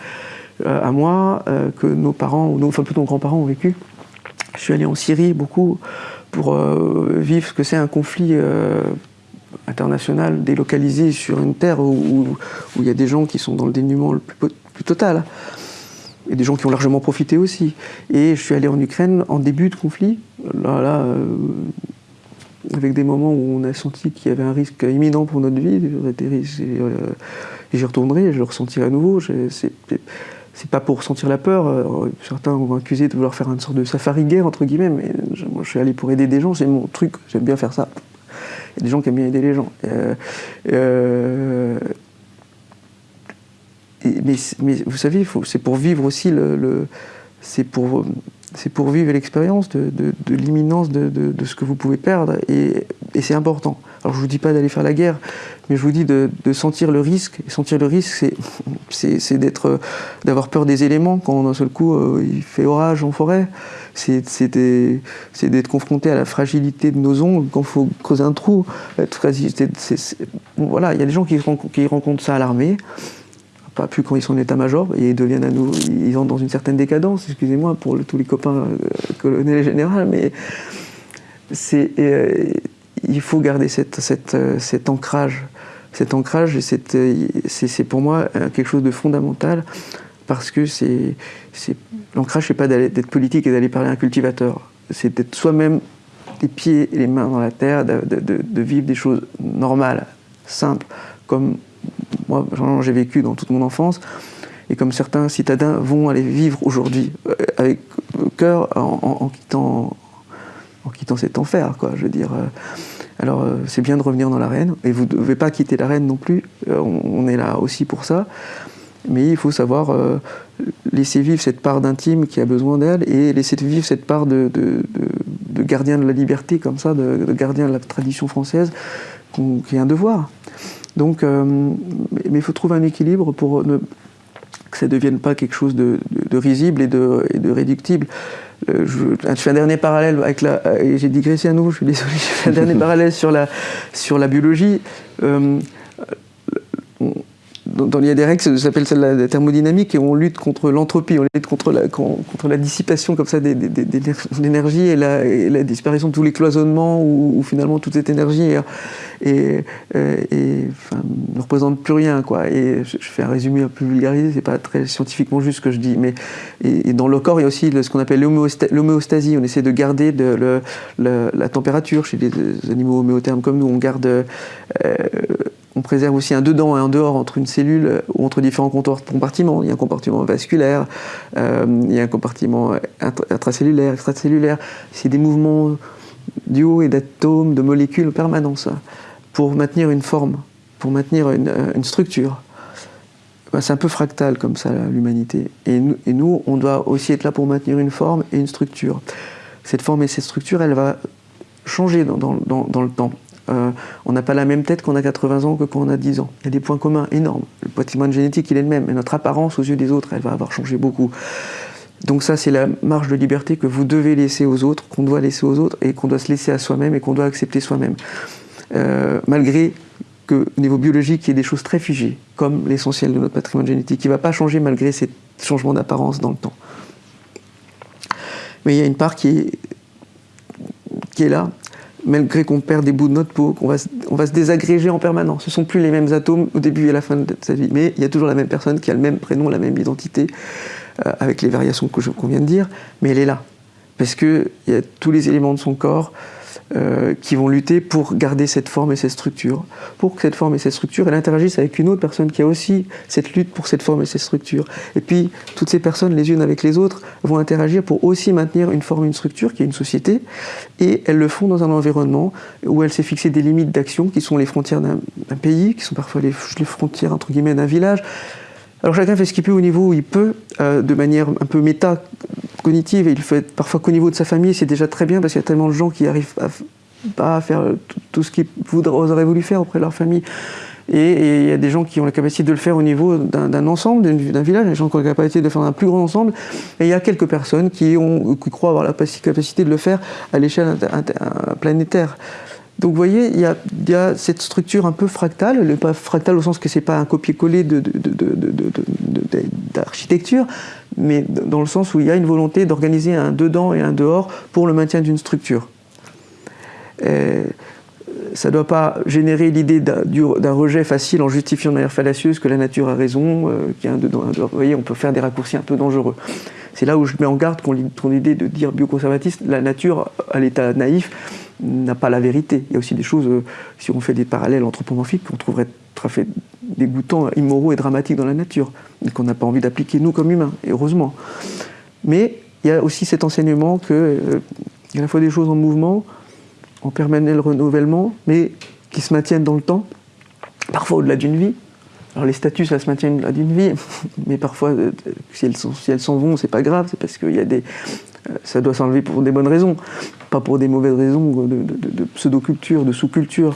euh, à moi euh, que nos parents enfin plutôt nos grands-parents ont vécu. Je suis allé en Syrie beaucoup pour vivre ce que c'est un conflit international délocalisé sur une terre où, il y a des gens qui sont dans le dénuement le plus total et des gens qui ont largement profité aussi. Et je suis allé en Ukraine en début de conflit, là, là euh, avec des moments où on a senti qu'il y avait un risque imminent pour notre vie, euh, j'y retournerai, je le ressentirai à nouveau. C'est pas pour ressentir la peur, euh, certains ont accusé de vouloir faire une sorte de safari guerre, entre guillemets, mais moi je suis allé pour aider des gens, c'est mon truc, j'aime bien faire ça. Il y a des gens qui aiment bien aider les gens. Mais, vous savez, c'est pour vivre aussi le, c'est pour c'est pour vivre l'expérience de, l'imminence de, ce que vous pouvez perdre, et, c'est important. Alors je vous dis pas d'aller faire la guerre, mais je vous dis de, sentir le risque. Et sentir le risque, c'est d'avoir peur des éléments quand d'un seul coup euh, il fait orage en forêt. C'est d'être confronté à la fragilité de nos ongles quand il faut creuser un trou. Voilà, il y a des gens qui rencontrent ça à l'armée pas plus quand ils sont en état-major, et ils deviennent à nous, ils entrent dans une certaine décadence, excusez-moi pour tous les copains euh, colonels et généraux, mais il faut garder cette, cet ancrage. Cet ancrage, c'est pour moi quelque chose de fondamental parce que c'est l'ancrage, c'est pas d'être politique et d'aller parler à un cultivateur. C'est d'être soi-même les pieds et les mains dans la terre, de vivre des choses normales, simples, comme moi j'ai vécu dans toute mon enfance et comme certains citadins vont aller vivre aujourd'hui euh, avec cœur en, quittant, en quittant cet enfer, quoi, je veux dire. Euh. Alors euh, c'est bien de revenir dans l'arène, et vous ne devez pas quitter l'arène non plus, on, est là aussi pour ça, mais il faut savoir laisser vivre cette part d'intime qui a besoin d'elle, et laisser vivre cette part de, gardien de la liberté, comme ça, de, gardien de la tradition française, qui est un devoir. Donc, mais il faut trouver un équilibre pour ne, que ça ne devienne pas quelque chose de, risible et de, et de réductible. Euh, je, fais un dernier parallèle avec la. J'ai digressé à nouveau, je suis désolé. (laughs) Je fais un dernier (laughs) parallèle sur la, sur la biologie. Euh, dans, des règles, ça s'appelle celle la thermodynamique, et on lutte contre l'entropie, on lutte contre la, dissipation comme ça des, l'énergie et et la, disparition de tous les cloisonnements où, finalement toute cette énergie enfin, ne représente plus rien. Quoi. Et je, fais un résumé un peu vulgarisé, c'est pas très scientifiquement juste ce que je dis, mais et, dans le corps il y a aussi ce qu'on appelle l'homéostasie, on essaie de garder de, la température chez les animaux homéothermes comme nous, on garde... Euh, on préserve aussi un dedans et un dehors entre une cellule ou entre différents compartiments. Il y a un compartiment vasculaire, euh, il y a un compartiment intracellulaire, extracellulaire. C'est des mouvements d'io et d'atomes, de molécules en permanence pour maintenir une forme, pour maintenir une, euh, structure. Ben, c'est un peu fractal comme ça l'humanité. Et, nous, on doit aussi être là pour maintenir une forme et une structure. Cette forme et cette structure, elle va changer dans le temps. Euh, on n'a pas la même tête qu'on a 80 ans que quand on a 10 ans. Il y a des points communs énormes. Le patrimoine génétique, il est le même, mais notre apparence aux yeux des autres, elle va avoir changé beaucoup. Donc ça, c'est la marge de liberté que vous devez laisser aux autres, qu'on doit laisser aux autres, et qu'on doit se laisser à soi-même, et qu'on doit accepter soi-même. Euh, malgré qu'au niveau biologique, il y ait des choses très figées, comme l'essentiel de notre patrimoine génétique, qui ne va pas changer malgré ces changements d'apparence dans le temps. Mais il y a une part qui est là, malgré qu'on perd des bouts de notre peau, qu'on va, on va se désagréger en permanence. Ce ne sont plus les mêmes atomes au début et à la fin de sa vie, mais il y a toujours la même personne qui a le même prénom, la même identité, euh, avec les variations qu'on vient de dire, mais elle est là. Parce qu'il y a tous les éléments de son corps euh, qui vont lutter pour garder cette forme et cette structure, pour que cette forme et cette structure, elle interagisse avec une autre personne qui a aussi cette lutte pour cette forme et cette structure. Et puis, toutes ces personnes, les unes avec les autres, vont interagir pour aussi maintenir une forme et une structure qui est une société, et elles le font dans un environnement où elle s'est fixé des limites d'action qui sont les frontières d'un pays, qui sont parfois les, frontières, entre guillemets, d'un village, alors chacun fait ce qu'il peut au niveau où il peut, euh, de manière un peu méta-cognitive, et il fait parfois qu'au niveau de sa famille, c'est déjà très bien parce qu'il y a tellement de gens qui n'arrivent pas à faire tout ce qu'ils auraient voulu faire auprès de leur famille. Et il y a des gens qui ont la capacité de le faire au niveau d'un ensemble, d'un village, des gens qui ont la capacité de le faire un plus grand ensemble, et il y a quelques personnes qui, ont, qui croient avoir la capacité de le faire à l'échelle planétaire. Donc vous voyez, il y, a, cette structure un peu fractale, pas fractale au sens que ce n'est pas un copier-coller d'architecture, mais dans le sens où il y a une volonté d'organiser un dedans et un dehors pour le maintien d'une structure. Ça ne doit pas générer l'idée d'un rejet facile en justifiant de manière fallacieuse que la nature a raison, euh. Vous voyez, on peut faire des raccourcis un peu dangereux. C'est là où je mets en garde contre l'idée de dire bioconservatiste, la nature, à l'état naïf, n'a pas la vérité. Il y a aussi des choses, euh, si on fait des parallèles anthropomorphiques, qu'on trouverait très fait dégoûtants, immoraux et dramatiques dans la nature, qu'on n'a pas envie d'appliquer nous comme humains, et heureusement. Mais il y a aussi cet enseignement qu'il euh, y a à la fois des choses en mouvement, en permanent renouvellement, mais qui se maintiennent dans le temps, parfois au-delà d'une vie. Alors les statuts, ça se maintient au-delà d'une vie, (laughs) mais parfois, euh, si elles s'en vont, c'est pas grave, c'est parce qu'il y a des, ça doit s'enlever pour des bonnes raisons, pas pour des mauvaises raisons de, pseudo-culture, de sous-culture.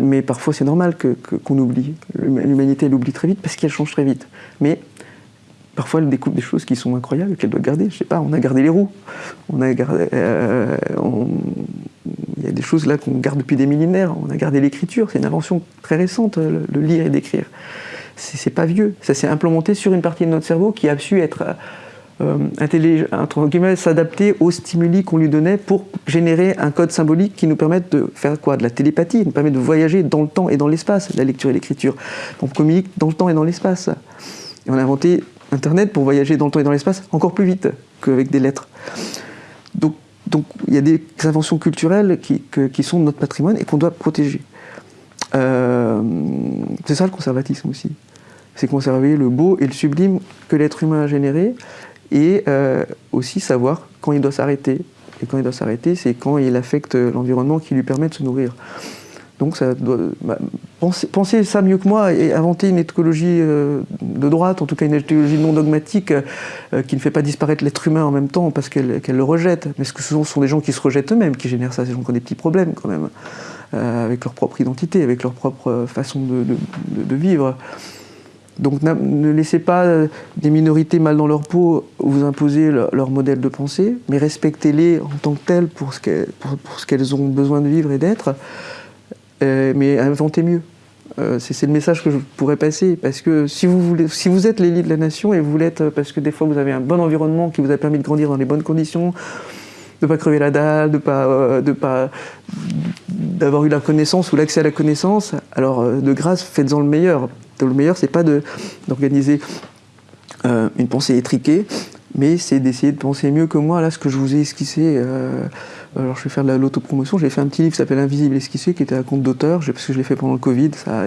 Mais, parfois c'est normal qu'on oublie. L'humanité elle oublie très vite parce qu'elle change très vite. Mais parfois elle découvre des choses qui sont incroyables qu'elle doit garder. Je sais pas, on a gardé les roues, on a gardé, euh, il y a des choses là qu'on garde depuis des millénaires. On a gardé l'écriture, c'est une invention très récente, le, lire et d'écrire. C'est pas vieux, ça s'est implémenté sur une partie de notre cerveau qui a su être euh, s'adapter aux stimuli qu'on lui donnait pour générer un code symbolique qui nous permette de faire quoi? De la télépathie, nous permet de voyager dans le temps et dans l'espace, la lecture et l'écriture. On communique dans le temps et dans l'espace. Et on a inventé Internet pour voyager dans le temps et dans l'espace encore plus vite qu'avec des lettres. Donc, donc il y a des inventions culturelles qui, qui sont notre patrimoine et qu'on doit protéger. Euh, c'est ça le conservatisme aussi. C'est conserver le beau et le sublime que l'être humain a généré et euh, aussi savoir quand il doit s'arrêter. Et quand il doit s'arrêter, c'est quand il affecte l'environnement qui lui permet de se nourrir. Donc ça doit, bah, pensez, ça mieux que moi et inventer une écologie euh, de droite, en tout cas une écologie non dogmatique qui ne fait pas disparaître l'être humain en même temps parce qu'elle le rejette. Mais ce que ce sont des gens qui se rejettent eux-mêmes qui génèrent ça, ces gens qui ont des petits problèmes quand même. Euh, avec leur propre identité, avec leur propre façon de, vivre. Donc ne laissez pas euh, des minorités mal dans leur peau vous imposer leur, modèle de pensée, mais respectez-les en tant que telles pour ce qu'elles ont besoin de vivre et d'être, euh, mais inventez mieux. c'est le message que je pourrais passer, parce que si vous, voulez, si vous êtes l'élite de la nation, et vous l'êtes parce que des fois vous avez un bon environnement qui vous a permis de grandir dans les bonnes conditions, de ne pas crever la dalle, de d'avoir eu la connaissance ou l'accès à la connaissance, alors euh, de grâce, faites-en le meilleur. Le meilleur, c'est pas d'organiser euh, une pensée étriquée, mais c'est d'essayer de penser mieux que moi. Là, ce que je vous ai esquissé, euh, alors je vais faire de l'autopromotion, j'ai fait un petit livre qui s'appelle Invisible esquissé, qui était un compte d'auteur, parce que je l'ai fait pendant le Covid. Ça,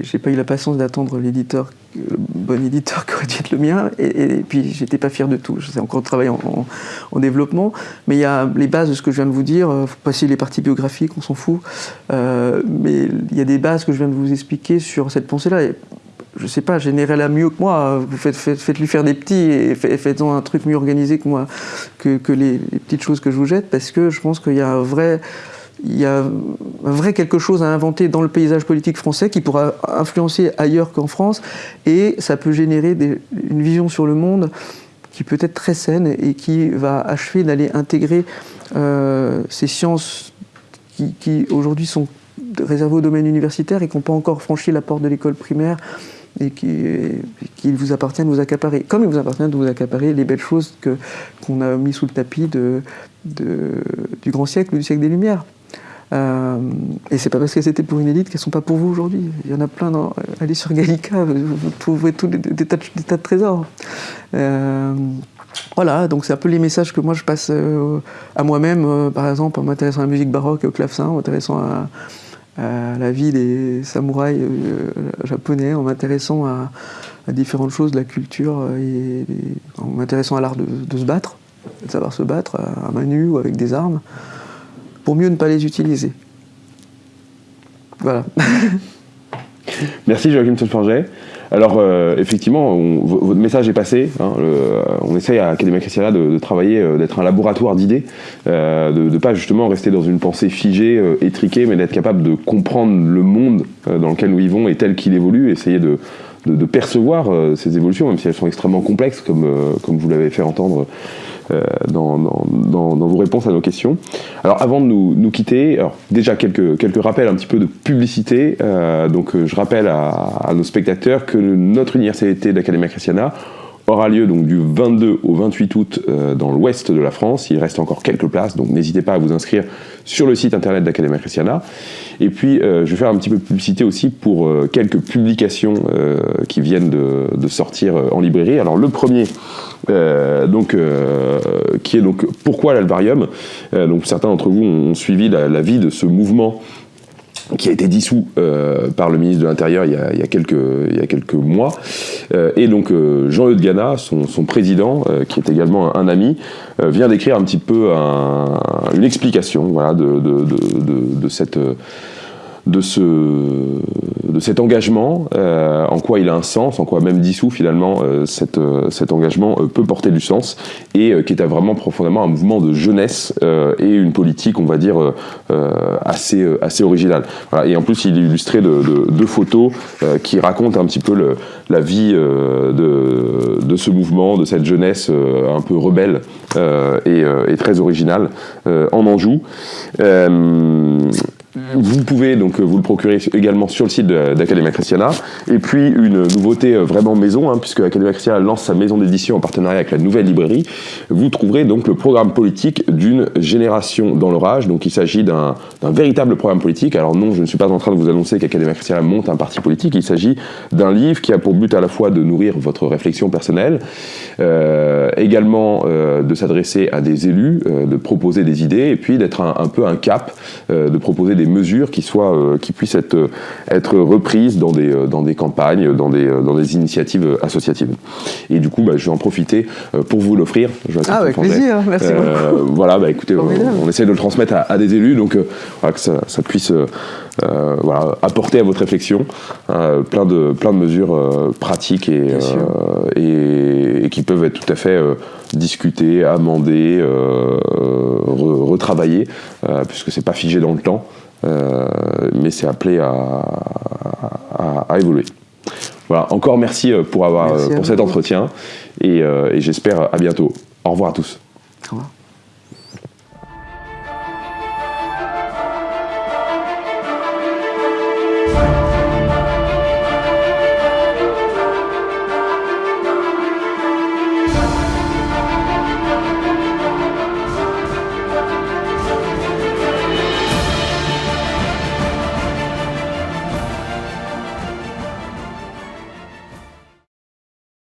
j'ai pas eu la patience d'attendre l'éditeur, le bon éditeur (laughs) qui aurait dû être le mien, et, puis j'étais pas fier de tout. J'ai encore travaillé en, en, développement, mais il y a les bases de ce que je viens de vous dire. Faut passer les parties biographiques, on s'en fout. Euh, mais il y a des bases que je viens de vous expliquer sur cette pensée-là. Je sais pas, générez-la mieux que moi. Vous faites, faites, lui faire des petits et faites-en un truc mieux organisé que moi, que, les, petites choses que je vous jette, parce que je pense qu'il y a un vrai il y a un vrai quelque chose à inventer dans le paysage politique français qui pourra influencer ailleurs qu'en France et ça peut générer une vision sur le monde qui peut être très saine et qui va achever d'aller intégrer euh, ces sciences qui, aujourd'hui sont réservées au domaine universitaire et qui n'ont pas encore franchi la porte de l'école primaire et qu'il vous appartient de vous accaparer. Comme il vous appartient de vous accaparer les belles choses qu'on a mis sous le tapis de, du grand siècle, du siècle des Lumières. Euh, et c'est pas parce que c'était pour une élite qu'elles sont pas pour vous aujourd'hui. Il y en a plein. Dans, allez sur Gallica, vous, trouverez tous des, tas, de, trésors. Euh, voilà, donc c'est un peu les messages que moi je passe euh, à moi-même, par exemple en m'intéressant à la musique baroque et au clavecin, en m'intéressant à, la vie des samouraïs japonais, en m'intéressant à, différentes choses de la culture, et, en m'intéressant à l'art de, se battre, de savoir se battre à main nue ou avec des armes pour mieux ne pas les utiliser. Voilà. (laughs) Merci Joachim Solforget. Alors euh, effectivement, votre message est passé. Hein, on essaye à Academia Christiana de, travailler, euh, d'être un laboratoire d'idées, euh, de ne pas justement rester dans une pensée figée, étriquée, mais d'être capable de comprendre le monde dans lequel nous vivons et tel qu'il évolue, essayer de, de percevoir ces évolutions, même si elles sont extrêmement complexes, comme, comme vous l'avez fait entendre euh, dans, vos réponses à nos questions. Alors avant de nous, quitter, alors, déjà quelques, quelques rappels un petit peu de publicité. Euh, donc euh, je rappelle à, nos spectateurs que notre université d'Academia Christiana aura lieu donc du 22 au 28 août dans l'ouest de la France. Il reste encore quelques places, donc n'hésitez pas à vous inscrire sur le site internet d'Academia Christiana. Et puis, je vais faire un petit peu de publicité aussi pour quelques publications qui viennent de, sortir en librairie. Alors, le premier, euh, donc, euh, qui est donc pourquoi l'alvarium euh, Donc certains d'entre vous ont suivi la, vie de ce mouvement qui a été dissous par le ministre de l'Intérieur il, il, y a quelques, il y a quelques mois. et donc Jean-Eudes Gana, son, son président, qui est également un, ami, vient d'écrire un petit peu une explication voilà, de, de, de, de cette de, ce, de cet engagement, euh, en quoi il a un sens, en quoi même dissous finalement euh, cette, euh, cet engagement peut porter du sens, et qui est vraiment profondément un mouvement de jeunesse et une politique, on va dire, assez, assez originale. Voilà. Et en plus, il est illustré de, de, photos qui racontent un petit peu le, la vie de, de ce mouvement, de cette jeunesse un peu rebelle et, et, très originale en Anjou. Vous pouvez donc vous le procurer également sur le site d'Academia Christiana. Et puis une nouveauté vraiment maison, hein, puisque Academia Christiana lance sa maison d'édition en partenariat avec la nouvelle librairie. Vous trouverez donc le programme politique d'une génération dans l'orage. Donc il s'agit d'un véritable programme politique. Alors non, je ne suis pas en train de vous annoncer qu'Academia Christiana monte un parti politique. Il s'agit d'un livre qui a pour but à la fois de nourrir votre réflexion personnelle, euh, également euh, de s'adresser à des élus, euh, de proposer des idées, et puis d'être un, un, peu un cap, de proposer des mesures qui, soient, euh, qui puissent être, être reprises dans des, euh, dans des campagnes, dans des, dans des initiatives associatives. Et du coup, bah, je vais en profiter euh, pour vous l'offrir. Ah, avec plaisir, merci beaucoup. Voilà, bah, écoutez, on, essaie de le transmettre à, des élus, donc voilà, que ça, ça puisse voilà, apporter à votre réflexion plein, de, plein de mesures pratiques et, et, et, qui peuvent être tout à fait discutées, amendées, retravaillées, puisque c'est pas figé dans le temps. Euh, mais c'est appelé à, évoluer. Voilà, encore merci euh, pour, avoir, pour cet entretien et, et j'espère à bientôt. Au revoir à tous. Au revoir.